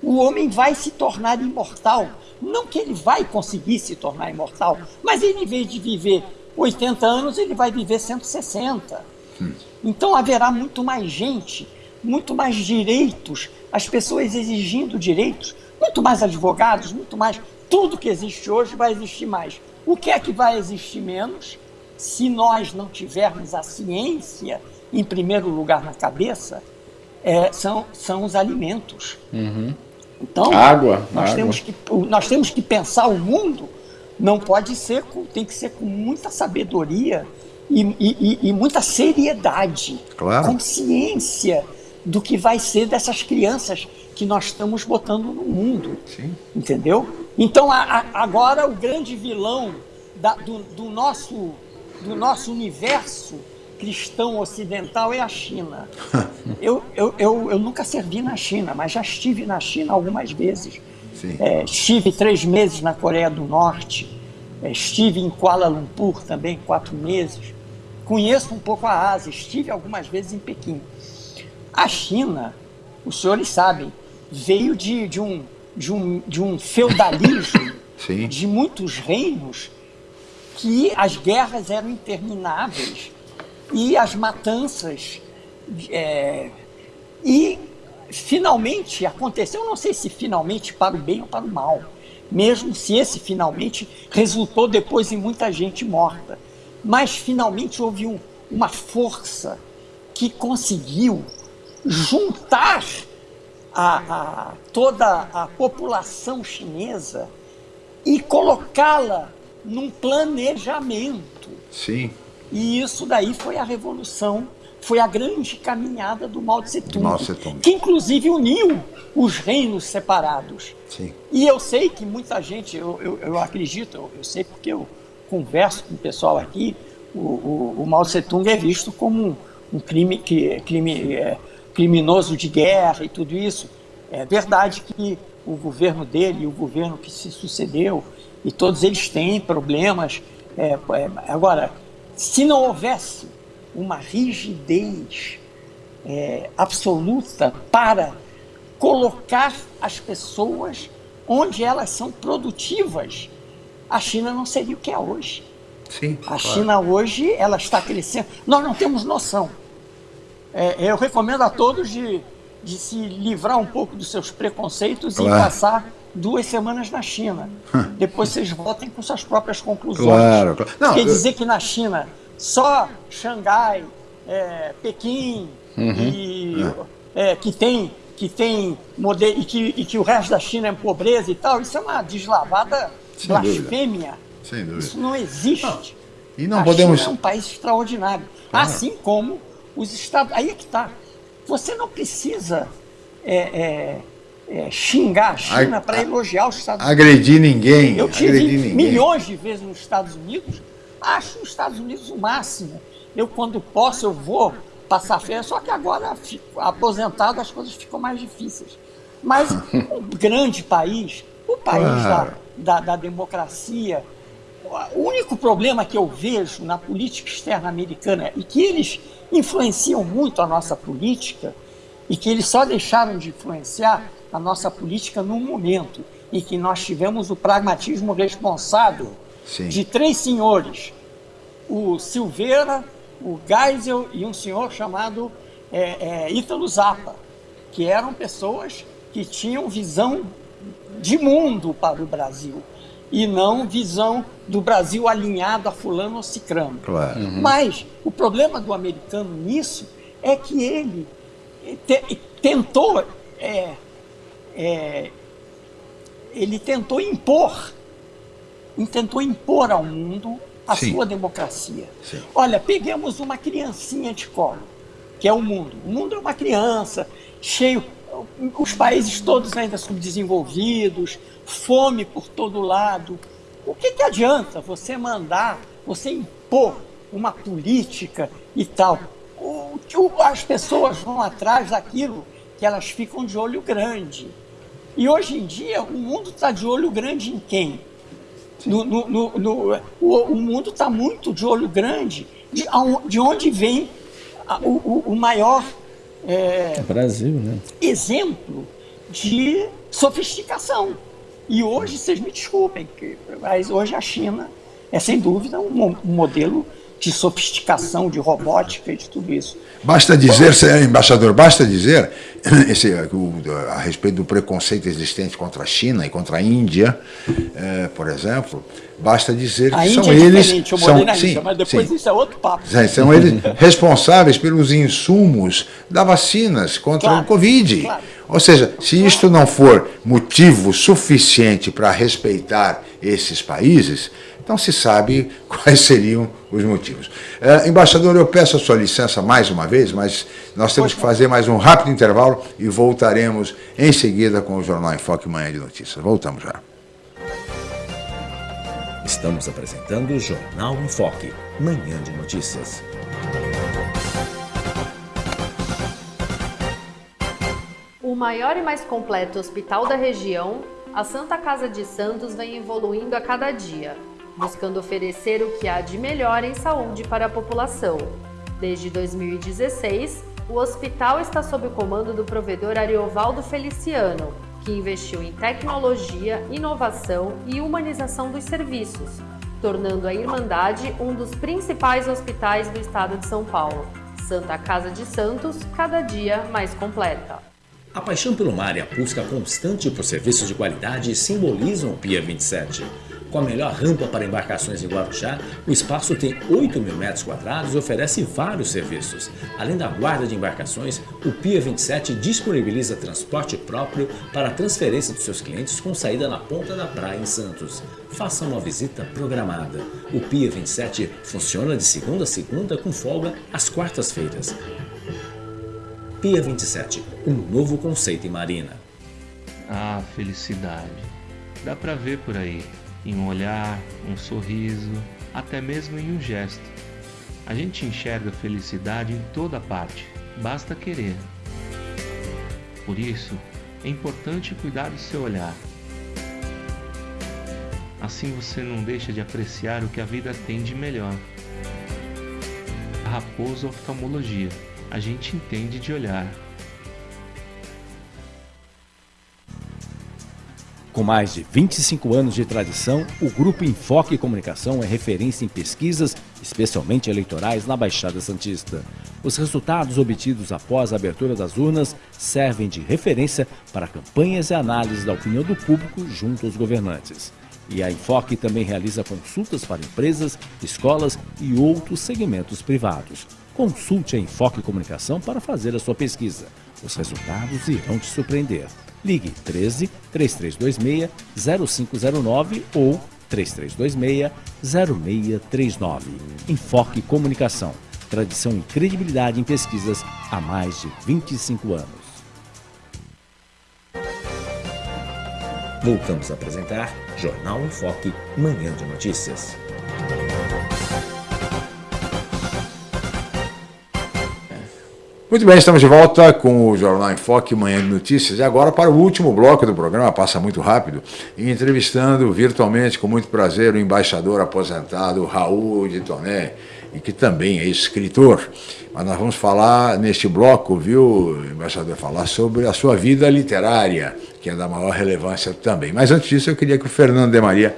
o homem vai se tornar imortal. Não que ele vai conseguir se tornar imortal, mas ele, em vez de viver 80 anos, ele vai viver 160. Hum. Então haverá muito mais gente, muito mais direitos, as pessoas exigindo direitos, muito mais advogados, muito mais. Tudo que existe hoje vai existir mais. O que é que vai existir menos? Se nós não tivermos a ciência em primeiro lugar na cabeça, é, são, são os alimentos. Uhum. Então, água, nós, água. Temos que, nós temos que pensar o mundo não pode ser, com, tem que ser com muita sabedoria e, e, e muita seriedade, claro. consciência do que vai ser dessas crianças que nós estamos botando no mundo. Sim. Entendeu? Então a, a, agora o grande vilão da, do, do, nosso, do nosso universo cristão ocidental é a China. eu, eu, eu, eu nunca servi na China, mas já estive na China algumas vezes. É, estive três meses na Coreia do Norte, é, estive em Kuala Lumpur também, quatro meses. Conheço um pouco a Ásia, estive algumas vezes em Pequim. A China, os senhores sabem, veio de, de, um, de, um, de um feudalismo de muitos reinos que as guerras eram intermináveis e as matanças. É, e finalmente aconteceu, não sei se finalmente para o bem ou para o mal, mesmo se esse finalmente resultou depois em muita gente morta. Mas finalmente houve um, uma força que conseguiu juntar a, a, toda a população chinesa e colocá-la num planejamento. Sim. E isso daí foi a revolução foi a grande caminhada do Mao Tse Tung, Mao Tse -tung. que inclusive uniu os reinos separados. Sim. E eu sei que muita gente, eu, eu, eu acredito, eu, eu, sei porque eu converso com o pessoal aqui, o, o, o Mao Tse Tung é visto como um, um crime, que, crime é, criminoso de guerra e tudo isso. É verdade que o governo dele e o governo que se sucedeu, e todos eles têm problemas. É, é, agora, se não houvesse uma rigidez é, absoluta para colocar as pessoas onde elas são produtivas, a China não seria o que é hoje. Sim, a claro. China hoje ela está crescendo. Nós não temos noção. É, eu recomendo a todos de, de se livrar um pouco dos seus preconceitos claro. e passar duas semanas na China. Depois vocês voltem com suas próprias conclusões. Claro, claro. Não, Quer dizer que na China só Xangai, é, Pequim uhum. e é, que tem que tem modelo e que, e que o resto da China é pobreza e tal, isso é uma deslavada Sem blasfêmia. Sem dúvida. Isso não existe. Não. E não a podemos. China é um país extraordinário. Ah. Assim como os Estados. Aí é que está. Você não precisa é, é, é, xingar a China para elogiar os Estados Unidos. Agredir ninguém. Eu tive ninguém. milhões de vezes nos Estados Unidos, acho os Estados Unidos o máximo. Eu, quando posso, eu vou passar férias, só que agora, aposentado, as coisas ficam mais difíceis. Mas um grande país, o país claro. da, da, da democracia, o único problema que eu vejo na política externa americana e que eles influenciam muito a nossa política e que eles só deixaram de influenciar a nossa política num momento em que nós tivemos o pragmatismo responsável Sim. de três senhores, o Silveira, o Geisel e um senhor chamado é, é, Ítalo Zappa, que eram pessoas que tinham visão de mundo para o Brasil e não visão do Brasil alinhado a fulano ou cicrano. Claro. Uhum. Mas o problema do americano nisso é que ele te, tentou é, é, ele tentou impor tentou impor ao mundo a Sim. sua democracia. Sim. Olha, peguemos uma criancinha de colo, que é o mundo. O mundo é uma criança, cheio, os países todos ainda subdesenvolvidos, fome por todo lado. O que, que adianta você mandar, você impor uma política e tal? O, as pessoas vão atrás daquilo que elas ficam de olho grande. E hoje em dia o mundo está de olho grande em quem? No, no, no, no o, o, mundo está muito de olho grande de, de onde vem a, o, o, maior é, Brasil, né? exemplo de sofisticação. E hoje, vocês me desculpem, mas hoje a China é sem dúvida um, um modelo de sofisticação, de robótica e de tudo isso. Basta dizer, embaixador, basta dizer esse, o, a respeito do preconceito existente contra a China e contra a Índia, eh, por exemplo, basta dizer que são é eles. Eu são, na sim, Índia, mas depois sim. isso é outro papo. São eles responsáveis pelos insumos da vacinas contra claro, o Covid. Claro. Ou seja, se isto não for motivo suficiente para respeitar esses países, então se sabe quais seriam os motivos. É, embaixador, eu peço a sua licença mais uma vez, mas nós temos que fazer mais um rápido intervalo e voltaremos em seguida com o Jornal em Foque Manhã de Notícias. Voltamos já. Estamos apresentando o Jornal em Foque, Manhã de Notícias. O maior e mais completo hospital da região, a Santa Casa de Santos vem evoluindo a cada dia buscando oferecer o que há de melhor em saúde para a população. Desde 2016, o hospital está sob o comando do provedor Ariovaldo Feliciano, que investiu em tecnologia, inovação e humanização dos serviços, tornando a Irmandade um dos principais hospitais do estado de São Paulo. Santa Casa de Santos, cada dia mais completa. A paixão pelo mar e a busca constante por serviços de qualidade simbolizam o Pia 27. Com a melhor rampa para embarcações em Guarujá, o espaço tem 8 mil metros quadrados e oferece vários serviços. Além da guarda de embarcações, o Pia 27 disponibiliza transporte próprio para a transferência dos seus clientes com saída na ponta da praia em Santos. Faça uma visita programada. O Pia 27 funciona de segunda a segunda com folga às quartas-feiras. Pia 27, um novo conceito em marina. Ah, felicidade. Dá pra ver por aí em um olhar, um sorriso, até mesmo em um gesto. A gente enxerga felicidade em toda parte, basta querer. Por isso, é importante cuidar do seu olhar. Assim você não deixa de apreciar o que a vida tem de melhor. Raposo Oftalmologia, a gente entende de olhar. Com mais de 25 anos de tradição, o Grupo Enfoque Comunicação é referência em pesquisas, especialmente eleitorais, na Baixada Santista. Os resultados obtidos após a abertura das urnas servem de referência para campanhas e análises da opinião do público junto aos governantes. E a Enfoque também realiza consultas para empresas, escolas e outros segmentos privados. Consulte a Enfoque Comunicação para fazer a sua pesquisa. Os resultados irão te surpreender. Ligue 13 3326 0509 ou 3326-0639. Enfoque Comunicação. Tradição e credibilidade em pesquisas há mais de 25 anos. Voltamos a apresentar Jornal em Foque, Manhã de Notícias. Muito bem, estamos de volta com o Jornal em Foque, Manhã de Notícias. E agora para o último bloco do programa, passa muito rápido, entrevistando virtualmente, com muito prazer, o embaixador aposentado Raul de Toné, e que também é escritor. Mas nós vamos falar neste bloco, viu, embaixador, falar sobre a sua vida literária, que é da maior relevância também. Mas antes disso, eu queria que o Fernando de Maria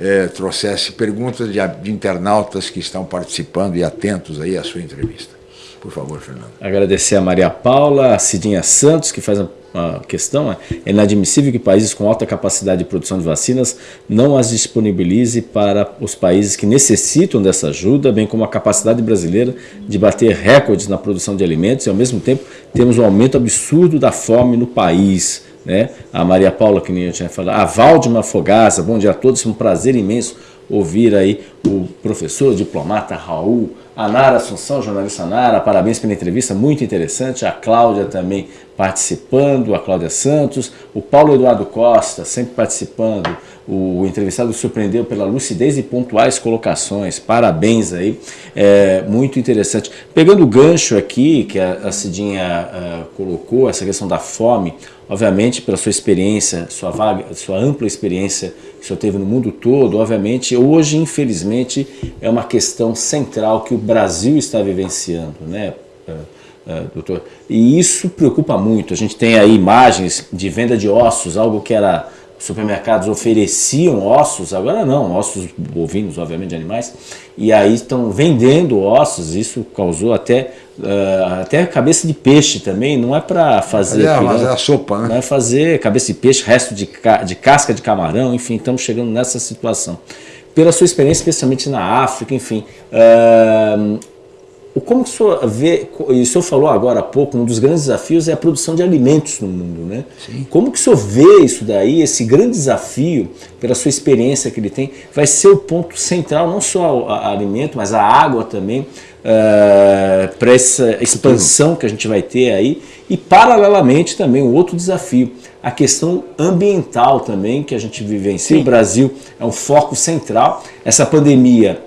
eh, trouxesse perguntas de, de internautas que estão participando e atentos aí à sua entrevista. Por favor, Fernando. Agradecer a Maria Paula, a Cidinha Santos, que faz a questão. É inadmissível que países com alta capacidade de produção de vacinas não as disponibilize para os países que necessitam dessa ajuda, bem como a capacidade brasileira de bater recordes na produção de alimentos e, ao mesmo tempo, temos um aumento absurdo da fome no país. Né? A Maria Paula, que nem eu tinha falado, a Valdemar Fogaça, bom dia a todos, é um prazer imenso ouvir aí o professor, diplomata Raul, a Nara Assunção, jornalista Nara, parabéns pela entrevista, muito interessante. A Cláudia também participando, a Cláudia Santos, o Paulo Eduardo Costa sempre participando. O entrevistado surpreendeu pela lucidez e pontuais colocações. Parabéns aí, é muito interessante. Pegando o gancho aqui que a, Cidinha uh, colocou, essa questão da fome, obviamente pela sua experiência, sua, vaga, sua ampla experiência teve no mundo todo, obviamente, hoje, infelizmente, é uma questão central que o Brasil está vivenciando, né, é, é, doutor? E isso preocupa muito. A gente tem aí imagens de venda de ossos, algo que era supermercados ofereciam ossos, agora não, ossos bovinos, obviamente, de animais, e aí estão vendendo ossos, isso causou até, uh, até cabeça de peixe também, não é para fazer... É, mas é a sopa, né? Não é fazer cabeça de peixe, resto de, ca de casca de camarão, enfim, estamos chegando nessa situação. Pela sua experiência, especialmente na África, enfim, uh, como o senhor vê, e o senhor falou agora há pouco, um dos grandes desafios é a produção de alimentos no mundo, né? Sim. Como que o senhor vê isso daí, esse grande desafio, pela sua experiência que ele tem, vai ser o ponto central, não só a, a alimento, mas a água também, uh, eh, para essa expansão que a gente vai ter aí, e paralelamente também um outro desafio, a questão ambiental também, que a gente vivencia, Sim. o Brasil é um foco central, essa pandemia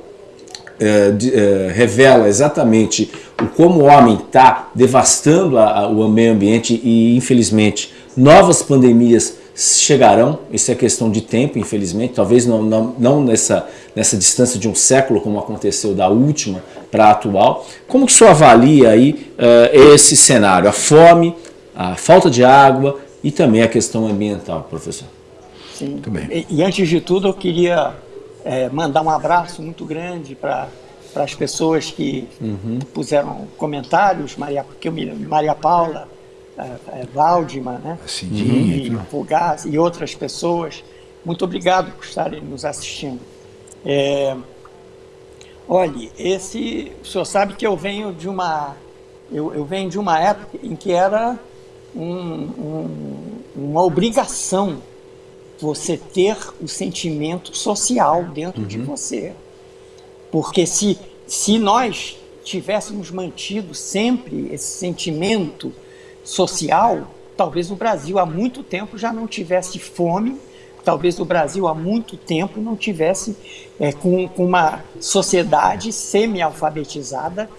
é, é, revela exatamente o como o homem está devastando a, a, o meio ambiente e, infelizmente, novas pandemias chegarão, isso é questão de tempo, infelizmente, talvez não, não, não nessa, nessa distância de um século, como aconteceu da última para a atual. Como que o senhor avalia aí uh, esse cenário, a fome, a falta de água e também a questão ambiental, professor? Sim, Muito bem. E, e antes de tudo eu queria é, mandar um abraço muito grande para para as pessoas que uhum. puseram comentários, Maria, que eu me Maria Paula, é, é, Valdima, né? e, Fugaz, e outras pessoas. Muito obrigado por estarem nos assistindo. É, olhe, esse, o senhor sabe que eu venho de uma, eu, eu venho de uma época em que era um, um, uma obrigação você ter o sentimento social dentro uhum. de você. Porque se, se nós tivéssemos mantido sempre esse sentimento social, talvez o Brasil há muito tempo já não tivesse fome, talvez o Brasil há muito tempo não tivesse é, com, com, uma sociedade semi-alfabetizada,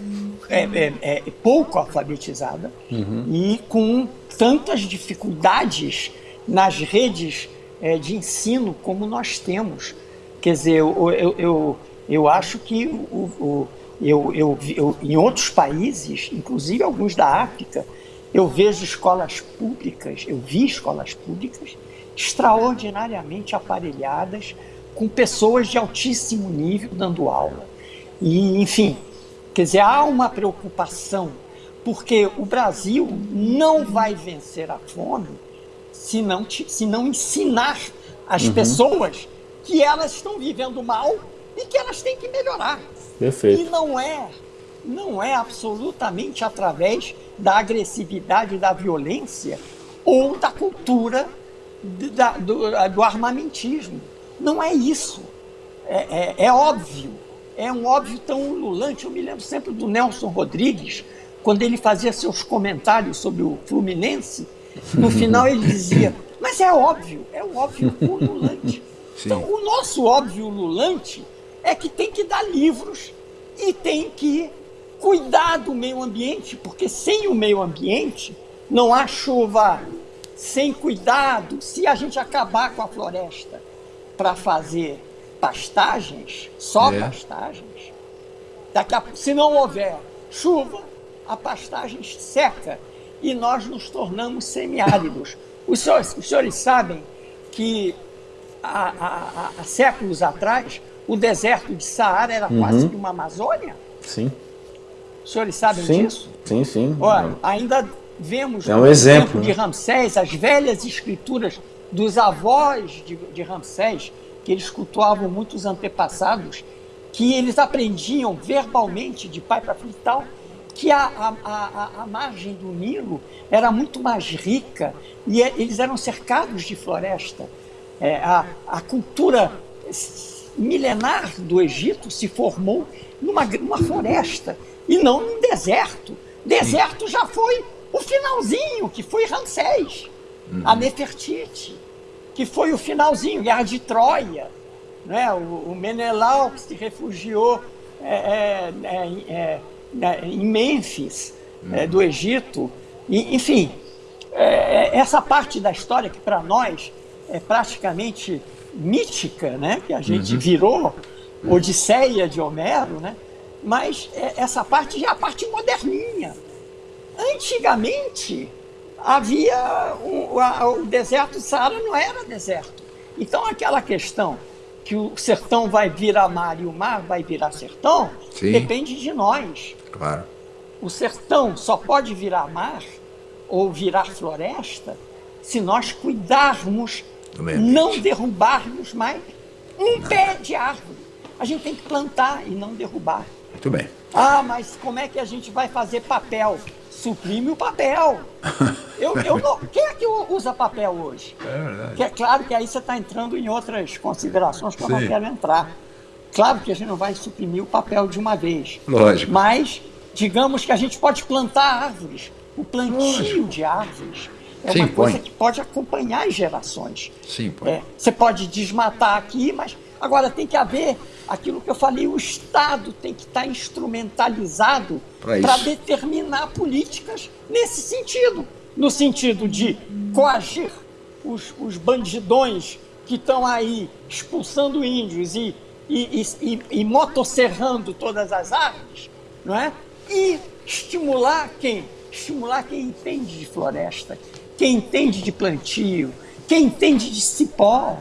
é, é, é, pouco alfabetizada, uhum. e com tantas dificuldades nas redes é, de ensino como nós temos. Quer dizer, eu, eu, eu, eu acho que o, o, eu, eu, eu, em outros países, inclusive alguns da África, eu vejo escolas públicas, eu vi escolas públicas extraordinariamente aparelhadas, com pessoas de altíssimo nível dando aula. E, enfim, quer dizer, há uma preocupação, porque o Brasil não vai vencer a fome se não, se não ensinar as uhum. pessoas que elas estão vivendo mal e que elas têm que melhorar. Perfeito. E não é, não é absolutamente através da agressividade, da violência ou da cultura da, do, do armamentismo. Não é isso. é, é, é óbvio, é um óbvio tão ululante. Eu me lembro sempre do Nelson Rodrigues, quando ele fazia seus comentários sobre o Fluminense, no final ele dizia, mas é óbvio, é um óbvio ululante. Então, o nosso óbvio ululante é que tem que dar livros e tem que cuidar do meio ambiente, porque sem o meio ambiente não há chuva. Sem cuidado, se a gente acabar com a floresta para fazer pastagens, só é. pastagens, daqui a, se não houver chuva, a pastagem seca e nós nos tornamos semiáridos. Os senhores, os senhores sabem que há, há, há, séculos atrás o deserto de Saara era uhum. quase que uma Amazônia? Sim. Os senhores sabem sim, disso? Sim, sim. Olha, ainda vemos é um exemplo de né? Ramsés as velhas escrituras dos avós de, de Ramsés, que eles cultuavam muitos antepassados, que eles aprendiam verbalmente de pai para filho e tal, que a, a, a, a, margem do Nilo era muito mais rica e é, eles eram cercados de floresta. É, a, a cultura milenar do Egito se formou numa, numa floresta e não num deserto. Deserto já foi o finalzinho, que foi Ramsés, uhum. a Nefertiti, que foi o finalzinho, Guerra de Troia. Né? O, o Menelau que se refugiou é, é, é, é né, em Mênfis, uhum. do Egito. E, enfim, é, essa parte da história que para nós é praticamente mítica, né? que a gente uhum. virou Odisseia de Homero, né? mas essa parte já é a parte moderninha. Antigamente, havia um, a, o deserto do Saara não era deserto. Então, aquela questão que o sertão vai virar mar e o mar vai virar sertão, Sim. depende de nós. Claro. O sertão só pode virar mar ou virar floresta se nós cuidarmos, não derrubarmos mais um não. pé de árvore. A gente tem que plantar e não derrubar. Muito bem. Ah, mas como é que a gente vai fazer papel? Suprime o papel. Eu, eu não, quem é que usa papel hoje? É verdade. Que é claro que aí você está entrando em outras considerações que Sim. eu não quero entrar. Claro que a gente não vai suprimir o papel de uma vez. Lógico. Mas, digamos que a gente pode plantar árvores. O plantio Lógico. de árvores é Sim, uma coisa põe. que pode acompanhar as gerações. Sim, põe. É, você pode desmatar aqui, mas agora tem que haver aquilo que eu falei, o Estado tem que estar instrumentalizado para determinar políticas nesse sentido. No sentido de coagir os, os bandidões que estão aí expulsando índios e e, e, e motosserrando todas as árvores, não é? E estimular quem? Estimular quem entende de floresta, quem entende de plantio, quem entende de cipó,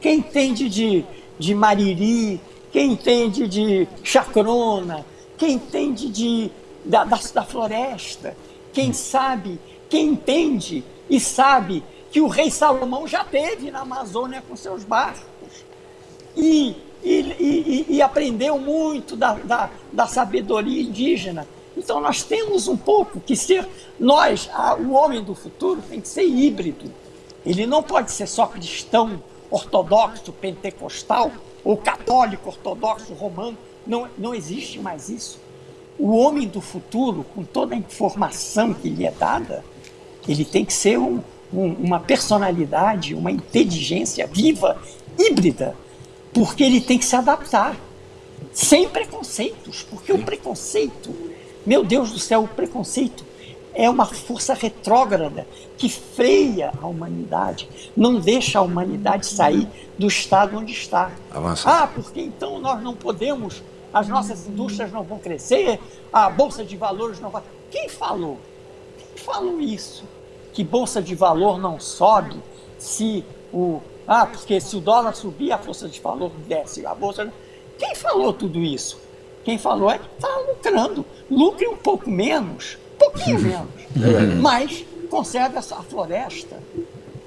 quem entende de, de mariri, quem entende de chacrona, quem entende de, da, da, da floresta, quem sabe, quem entende e sabe que o rei Salomão já teve na Amazônia com seus barcos. E e, e, e aprendeu muito da, da, da, sabedoria indígena. Então nós temos um pouco que ser, nós, a, o homem do futuro tem que ser híbrido. Ele não pode ser só cristão, ortodoxo, pentecostal, ou católico, ortodoxo, romano. Não, não existe mais isso. O homem do futuro, com toda a informação que lhe é dada, ele tem que ser um, um, uma personalidade, uma inteligência viva, híbrida, porque ele tem que se adaptar, sem preconceitos, porque o preconceito, meu Deus do céu, o preconceito é uma força retrógrada que freia a humanidade, não deixa a humanidade sair do estado onde está. Avança. Ah, porque então nós não podemos, as nossas indústrias não vão crescer, a bolsa de valores não vai. Quem falou? Quem falou isso? Que bolsa de valor não sobe se o ah, porque se o dólar subir, a força de valor desce, a bolsa. Quem falou tudo isso? Quem falou é que está lucrando. Lucre um pouco menos, pouquinho menos, é mas conserve a floresta.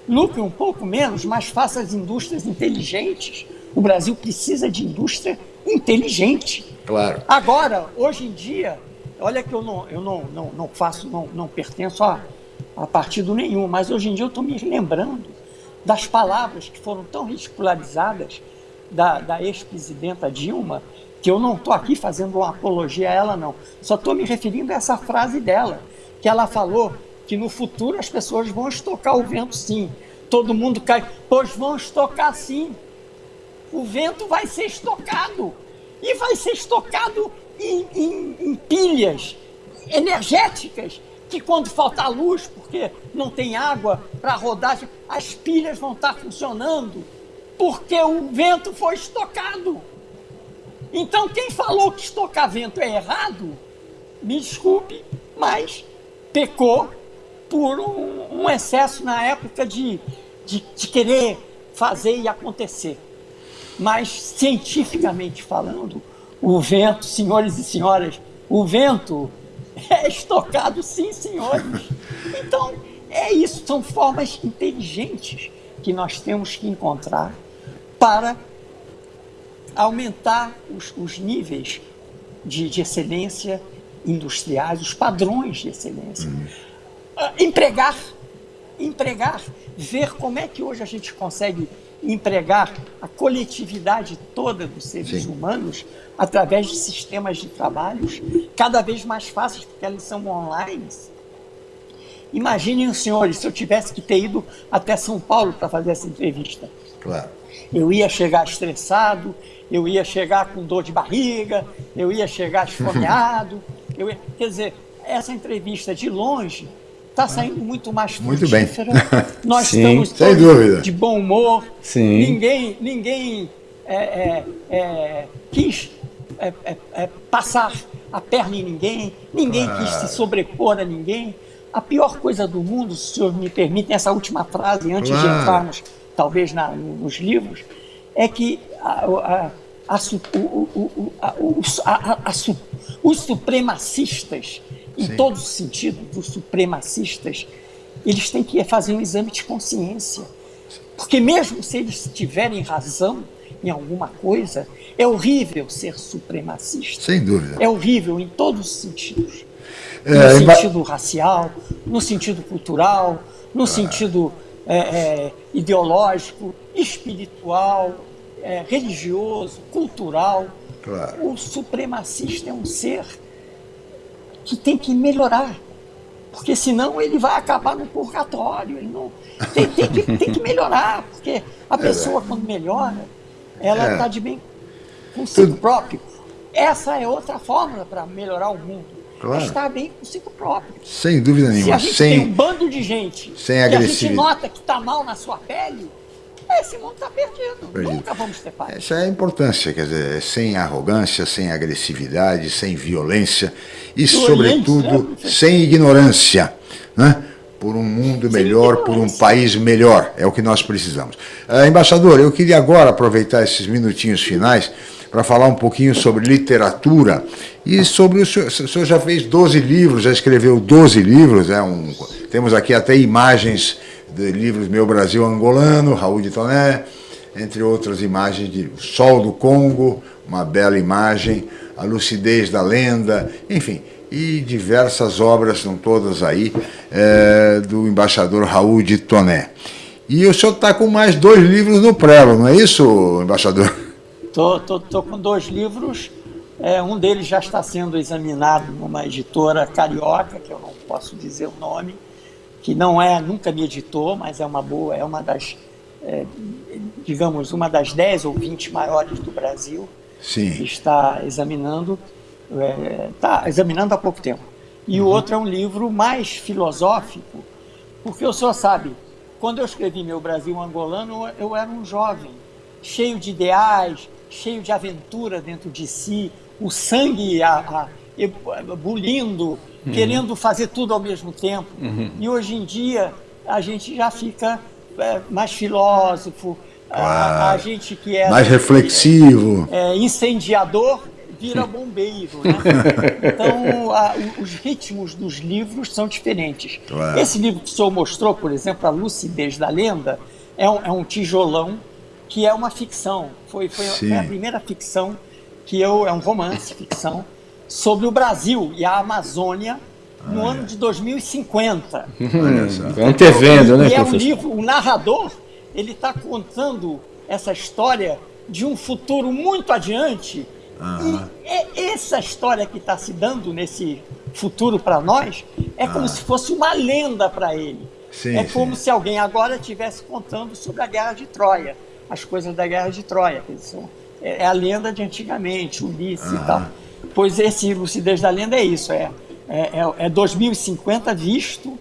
Lucre um pouco menos, mas faça as indústrias inteligentes. O Brasil precisa de indústria inteligente. Claro. Agora, hoje em dia, olha que eu não, eu não, não, não faço, não, não pertenço a, a partido nenhum, mas hoje em dia eu estou me lembrando das palavras que foram tão ridicularizadas da, da ex-presidenta Dilma, que eu não estou aqui fazendo uma apologia a ela, não. Só estou me referindo a essa frase dela, que ela falou que no futuro as pessoas vão estocar o vento sim. Todo mundo cai, pois vão estocar sim. O vento vai ser estocado. E vai ser estocado em, em, em pilhas energéticas que quando faltar luz, porque não tem água para rodar, as pilhas vão estar funcionando, porque o vento foi estocado. Então, quem falou que estocar vento é errado, me desculpe, mas pecou por um, um excesso na época de, de, de querer fazer e acontecer. Mas, cientificamente falando, o vento, senhores e senhoras, o vento é estocado, sim, senhores. Então, é isso, são formas inteligentes que nós temos que encontrar para aumentar os, os níveis de, de, excelência industriais, os padrões de excelência. Uhum. Uh, empregar, empregar, ver como é que hoje a gente consegue empregar a coletividade toda dos seres Sim. humanos através de sistemas de trabalhos cada vez mais fáceis, porque eles são online. Imaginem, senhores, se eu tivesse que ter ido até São Paulo para fazer essa entrevista. Claro. Eu ia chegar estressado, eu ia chegar com dor de barriga, eu ia chegar esfomeado. eu ia... Quer dizer, essa entrevista de longe está saindo muito mais muito bem. Nós Sim, estamos sem dúvida. de bom humor. Sim. Ninguém, ninguém é, é, é, quis é, é, é, passar a perna em ninguém, ninguém quis se sobrepor a ninguém. A pior coisa do mundo, se o senhor me permite, essa última frase, antes claro. de entrarmos, talvez, na, nos livros, é que a, a, a, os supremacistas em Sim. todos os sentidos, os supremacistas, eles têm que fazer um exame de consciência. Porque mesmo se eles tiverem razão em alguma coisa, é horrível ser supremacista. Sem dúvida. É horrível em todos os sentidos. É, no sentido racial, no sentido cultural, no ah. sentido é, é, ideológico, espiritual, é, religioso, cultural. Claro. O supremacista é um ser que tem que melhorar. Porque senão ele vai acabar no purgatório. Ele não, tem, tem, que, tem que melhorar, porque a pessoa, quando melhora, ela está é. de bem consigo próprio. Essa é outra fórmula para melhorar o mundo. Claro. Estar bem consigo próprio. Sem dúvida nenhuma. Se a gente sem, tem um bando de gente sem que a gente nota que está mal na sua pele, esse mundo está perdido. perdido. Nunca vamos ter paz. Essa é a importância, quer dizer, sem arrogância, sem agressividade, sem violência e, sobretudo, né? sem ignorância. Né? Por um mundo melhor, por um país melhor. É o que nós precisamos. Uh, embaixador, eu queria agora aproveitar esses minutinhos finais para falar um pouquinho sobre literatura e sobre o senhor, o senhor já fez 12 livros, já escreveu 12 livros, é um, temos aqui até imagens de livros Meu Brasil Angolano, Raul de Toné, entre outras imagens de Sol do Congo, uma bela imagem, A Lucidez da Lenda, enfim, e diversas obras, são todas aí, é, do embaixador Raul de Toné. E o senhor está com mais dois livros no prelo, não é isso, embaixador? Estou tô, tô, tô, com dois livros, é, um deles já está sendo examinado numa editora carioca, que eu não posso dizer o nome, que não é, nunca me editou, mas é uma boa, é uma das, é, digamos, uma das 10 ou 20 maiores do Brasil. Sim. Está examinando, está é, examinando há pouco tempo. E uhum. o outro é um livro mais filosófico, porque o senhor sabe, quando eu escrevi Meu Brasil Angolano, eu era um jovem, cheio de ideais, cheio de aventura dentro de si, o sangue a, a, bulindo, uhum. querendo fazer tudo ao mesmo tempo. Uhum. E hoje em dia a gente já fica é, mais filósofo, a, a, gente que é mais reflexivo, é, incendiador vira bombeiro, né? Então a, os ritmos dos livros são diferentes. Claro. Esse livro que o senhor mostrou, por exemplo, a lucidez da lenda, é um, é um tijolão que é uma ficção. Foi, foi, foi a primeira ficção que eu é um romance ficção sobre o Brasil e a Amazônia no ah, ano é. de 2050. Hum, antevendo, né, e é um livro, o narrador, ele está contando essa história de um futuro muito adiante. Aham. E é essa história que está se dando nesse futuro para nós é como Ah. se fosse uma lenda para ele. Sim, é sim. como se alguém agora estivesse contando sobre a Guerra de Troia, as coisas da Guerra de Troia. que são- é é a lenda de antigamente, Ulisses e Aham. tal. Pois esse Lucidez da Lenda é isso, é, é, é- é 2050 visto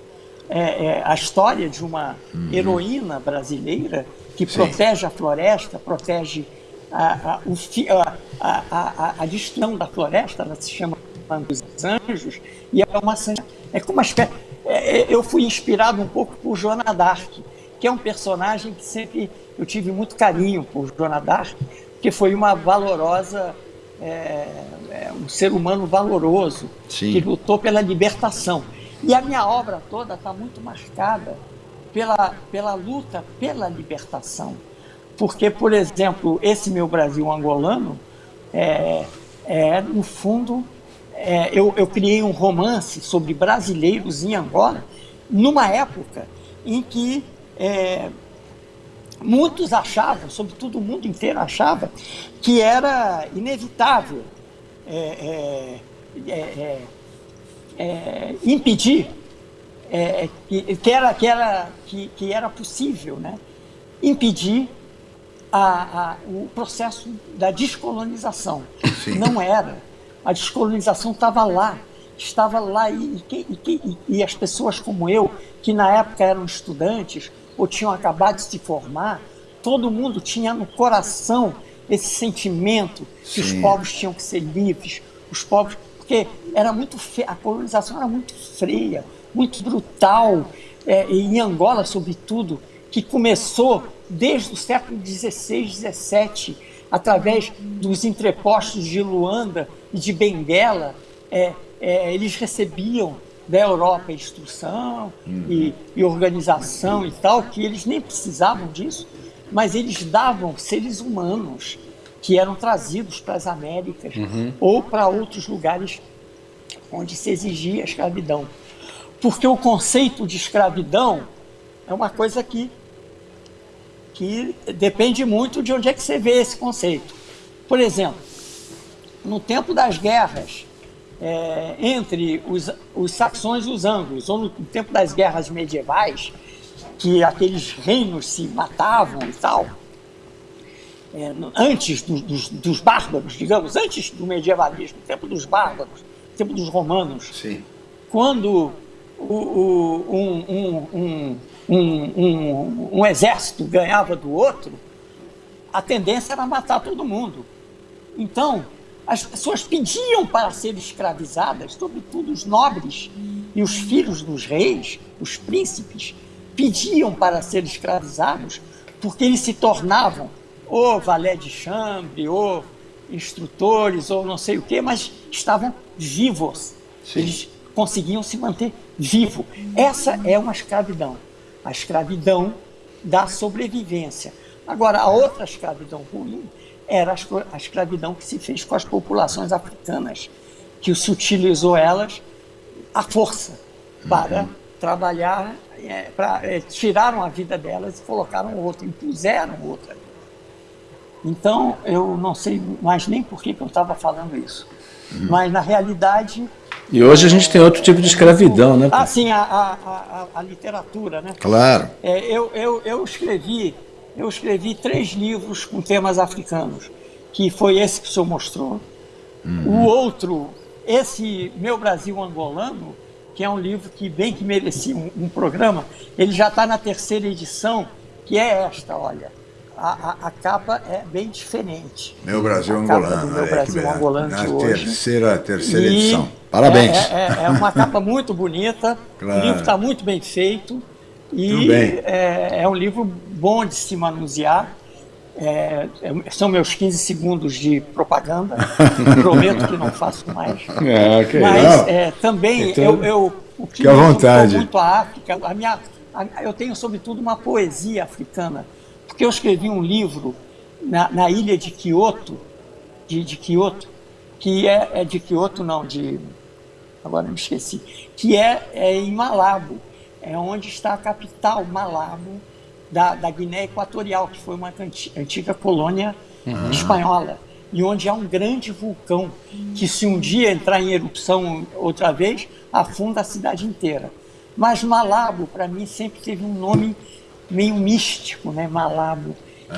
é, é a história de uma heroína brasileira que Uhum. Sim. protege a floresta, protege a, a, o fi- a, a, a, a da floresta, ela se chama dos Anjos, e é uma é como uma espécie. é- é- eu fui inspirado um pouco por Joana d'Arc, que é um personagem que sempre eu tive muito carinho por Joana d'Arc, porque foi uma valorosa, é, é, um ser humano valoroso, Sim. que lutou pela libertação. E a minha obra toda está muito marcada pela, pela luta pela libertação. Porque, por exemplo, esse meu Brasil angolano, é, é, no fundo, é, eu, eu criei um romance sobre brasileiros em Angola, numa época em que é, muitos achavam, sobretudo o mundo inteiro achava, que era inevitável é, é, é, é, é, impedir é, que, que era, que, era, que, que era possível né, impedir a, a, o processo da descolonização. Sim. Não era. A descolonização estava lá, estava lá e, e, e- e as pessoas como eu, que na época eram estudantes ou tinham acabado de se formar, todo mundo tinha no coração esse sentimento que os Sim. povos tinham que ser livres, os povos, porque era muito a colonização era muito freia, muito brutal, é, e em Angola, sobretudo, que começou desde o século XVI, XVII, através dos entrepostos de Luanda e de Benguela, é, é, eles recebiam da Europa instrução e, e organização e tal, que eles nem precisavam disso, mas eles davam seres humanos que eram trazidos para as Américas ou para outros lugares onde se exigia a escravidão. Porque o conceito de escravidão é uma coisa que, que depende muito de onde é que você vê esse conceito. Por exemplo, no tempo das guerras é, entre os, os saxões e os anglos, ou no tempo das guerras medievais, que aqueles reinos se matavam e tal, é, antes do- dos, dos bárbaros, digamos, antes do medievalismo, no tempo dos bárbaros, tempo dos romanos, Sim. quando o- o- um- um- um- um exército ganhava do outro, a tendência era matar todo mundo. Então, as pessoas pediam para serem escravizadas, sobretudo os nobres e os filhos dos reis, os príncipes, pediam para serem escravizados porque eles se tornavam ou valé de chambre, ou instrutores, ou não sei o quê, mas estavam vivos. Sim. Eles conseguiam se manter vivo. Essa é uma escravidão. A escravidão da sobrevivência. Agora, a outra escravidão ruim era a escra- a escravidão que se fez com as populações africanas, que se utilizou elas à força para trabalhar, é, pra, é, tiraram a vida delas e colocaram outra, impuseram outra. Então, eu não sei mais nem por que, que eu estava falando isso. Mas, na realidade, E hoje a gente tem outro tipo de escravidão, né? ah, sim, a, a, a, a literatura, né? Claro. É, eu, eu, eu escrevi eu escrevi três livros com temas africanos, que foi esse que o senhor mostrou. O outro, esse Meu Brasil Angolano, que é um livro que bem que merecia um, um programa, ele já está na terceira edição, que é esta, olha. A, a, a capa é bem diferente. Meu Brasil A angolano. Meu Brasil beleza. Angolano Na de hoje. terceira, terceira E edição. Parabéns. É, é- é uma capa muito bonita. Claro. O livro está muito bem feito. E. É, é um livro bom de se manusear. É, é- são meus 15 segundos de propaganda. Prometo que não faço mais. É, que Mas é, também Então, eu, eu o que fique à me vontade. muito a África. A minha, a- eu tenho sobretudo uma poesia africana, porque eu escrevi um livro na, na ilha de Kyoto, de, de Kyoto, que é, é de Kyoto não, de agora me esqueci, que é, é em Malabo, é onde está a capital Malabo da, da Guiné Equatorial, que foi uma antiga colônia uhum. espanhola, e onde há um grande vulcão que, se um dia entrar em erupção outra vez, afunda a cidade inteira. Mas Malabo, para mim, sempre teve um nome meio místico, né? Malabo.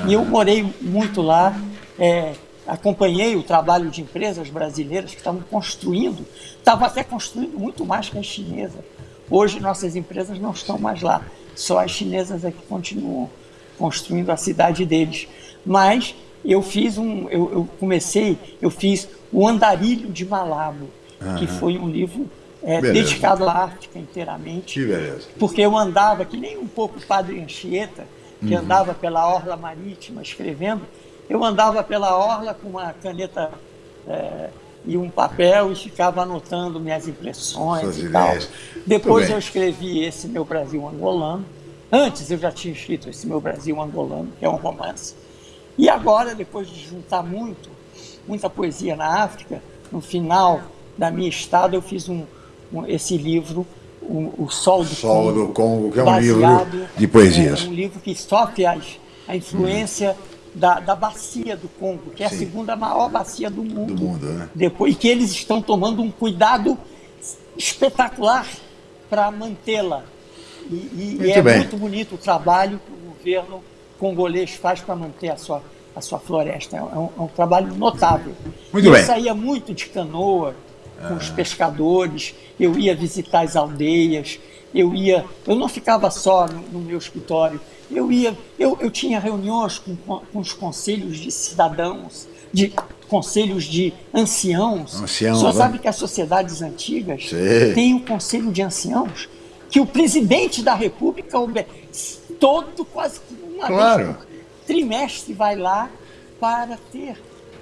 E eu morei muito lá, é, acompanhei o trabalho de empresas brasileiras que estavam construindo, estavam até construindo muito mais que as chinesas. Hoje nossas empresas não estão mais lá, só as chinesas é que continuam construindo a cidade deles. Mas eu fiz um, eu, eu comecei, eu fiz o Andarilho de Malabo, uhum. que foi um livro é, dedicado à África inteiramente. Que beleza. Porque eu andava, que nem um pouco o Padre Anchieta, que uhum. andava pela orla marítima escrevendo, eu andava pela orla com uma caneta é, e um papel e ficava anotando minhas impressões Suas e ideias. tal. Depois eu escrevi esse Meu Brasil Angolano. Antes eu já tinha escrito esse Meu Brasil Angolano, que é um romance. E agora, depois de juntar muito, muita poesia na África, no final da minha estada eu fiz um, um esse livro, o, o Sol do Sol Congo, do Congo, que é um livro de poesias. É um livro que sofre as, a influência da, da bacia do Congo, que é Sim. a segunda maior bacia do mundo. Do mundo né? Depois, e que eles estão tomando um cuidado espetacular para mantê-la. E, e, e é bem. muito bonito o trabalho que o governo congolês faz para manter a sua, a sua floresta. É um, é um trabalho notável. Muito e bem. Eu saía muito de canoa com ah. os pescadores, eu ia visitar as aldeias, eu ia, eu não ficava só no, no meu escritório, eu ia, eu, eu tinha reuniões com, com os conselhos de cidadãos, de conselhos de anciãos. Ancião, Só sabe que as sociedades antigas têm um conselho de anciãos que o presidente da república, todo quase uma claro. vez por trimestre vai lá para ter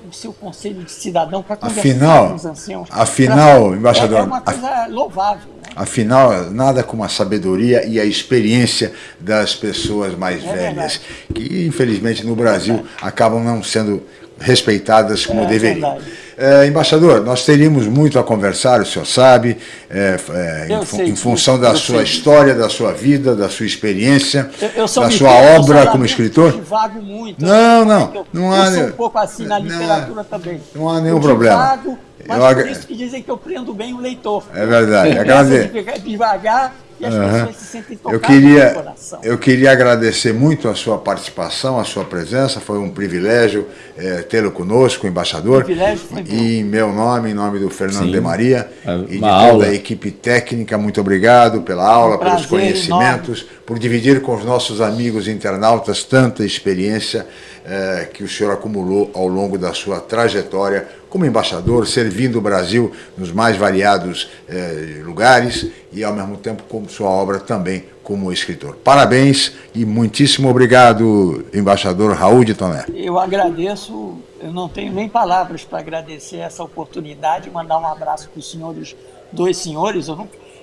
o seu conselho de cidadão para conversar afinal, com os anciãos. Afinal, pra, embaixador, é, é uma coisa louvável. Afinal, nada como a sabedoria e a experiência das pessoas mais é velhas, verdade. que infelizmente no Brasil acabam não sendo respeitadas como é, deveriam. É, embaixador, nós teríamos muito a conversar, o senhor sabe, é, é, em, sei, em, função da sua sei. história, da sua vida, da sua experiência, eu, da sua obra como escritor. Divago muito. Não, não. Eu, não há, eu sou um pouco assim na literatura não, também. Não há nenhum problema. Mas eu, por isso que dizem que eu prendo bem o leitor. É verdade. Agradeço. Devagar e as uhum. pessoas se sentem tocadas eu queria, no coração. Eu queria agradecer muito a sua participação, a sua presença. Foi um privilégio é, tê-lo conosco, embaixador. O privilégio foi e em meu nome, em nome do Fernando Sim. de Maria é e de aula. toda a equipe técnica, muito obrigado pela aula, um pelos conhecimentos, enorme. por dividir com os nossos amigos internautas tanta experiência é, que o senhor acumulou ao longo da sua trajetória como embaixador, servindo o Brasil nos mais variados é, lugares e, ao mesmo tempo, como sua obra também como escritor. Parabéns e muitíssimo obrigado, embaixador Raul de Toné. Eu agradeço, eu não tenho nem palavras para agradecer essa oportunidade, mandar um abraço para os senhores, dois senhores,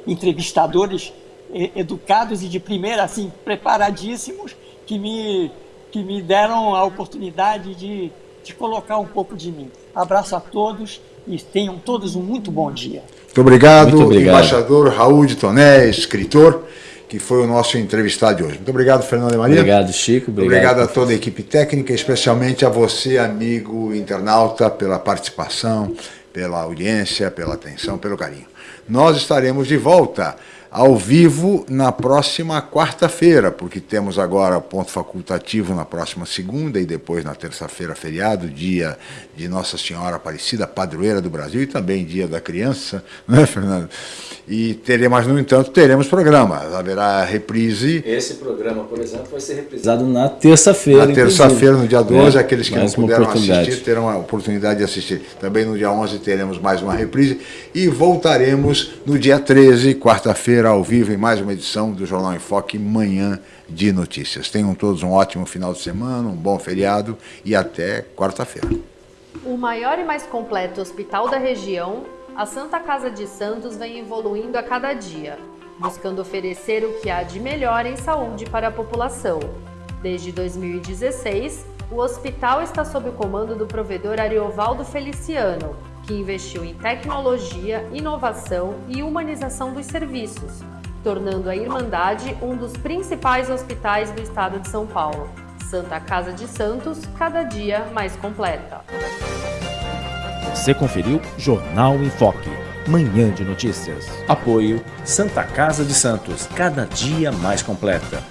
entrevistadores educados e de primeira, assim, preparadíssimos, que me que me deram a oportunidade de, de colocar um pouco de mim. Abraço a todos e tenham todos um muito bom dia. Muito obrigado, muito obrigado. embaixador Raul de Toné, escritor, que foi o nosso entrevistado de hoje. Muito obrigado, Fernando e Maria. Obrigado, Chico. Obrigado, obrigado a toda a equipe técnica, especialmente a você, amigo internauta, pela participação, pela audiência, pela atenção, pelo carinho. Nós estaremos de volta ao vivo na próxima quarta-feira, porque temos agora ponto facultativo na próxima segunda e depois na terça-feira feriado, dia de Nossa Senhora Aparecida, padroeira do Brasil e também dia da criança, né, Fernando? E teremos, no entanto, teremos programa, haverá reprise. Esse programa, por exemplo, vai ser reprisado na terça-feira. Na terça-feira, no dia 12, é, aqueles que não puderam assistir terão a oportunidade de assistir. Também no dia 11 teremos mais uma reprise e voltaremos no dia 13, quarta-feira ao vivo em mais uma edição do Jornal em Foque, Manhã de Notícias. Tenham todos um ótimo final de semana, um bom feriado e até quarta-feira. O maior e mais completo hospital da região, a Santa Casa de Santos vem evoluindo a cada dia, buscando oferecer o que há de melhor em saúde para a população. Desde 2016, o hospital está sob o comando do provedor Ariovaldo Feliciano, que investiu em tecnologia, inovação e humanização dos serviços, tornando a Irmandade um dos principais hospitais do estado de São Paulo. Santa Casa de Santos, cada dia mais completa. Você conferiu Jornal em Foque. Manhã de notícias. Apoio Santa Casa de Santos, cada dia mais completa.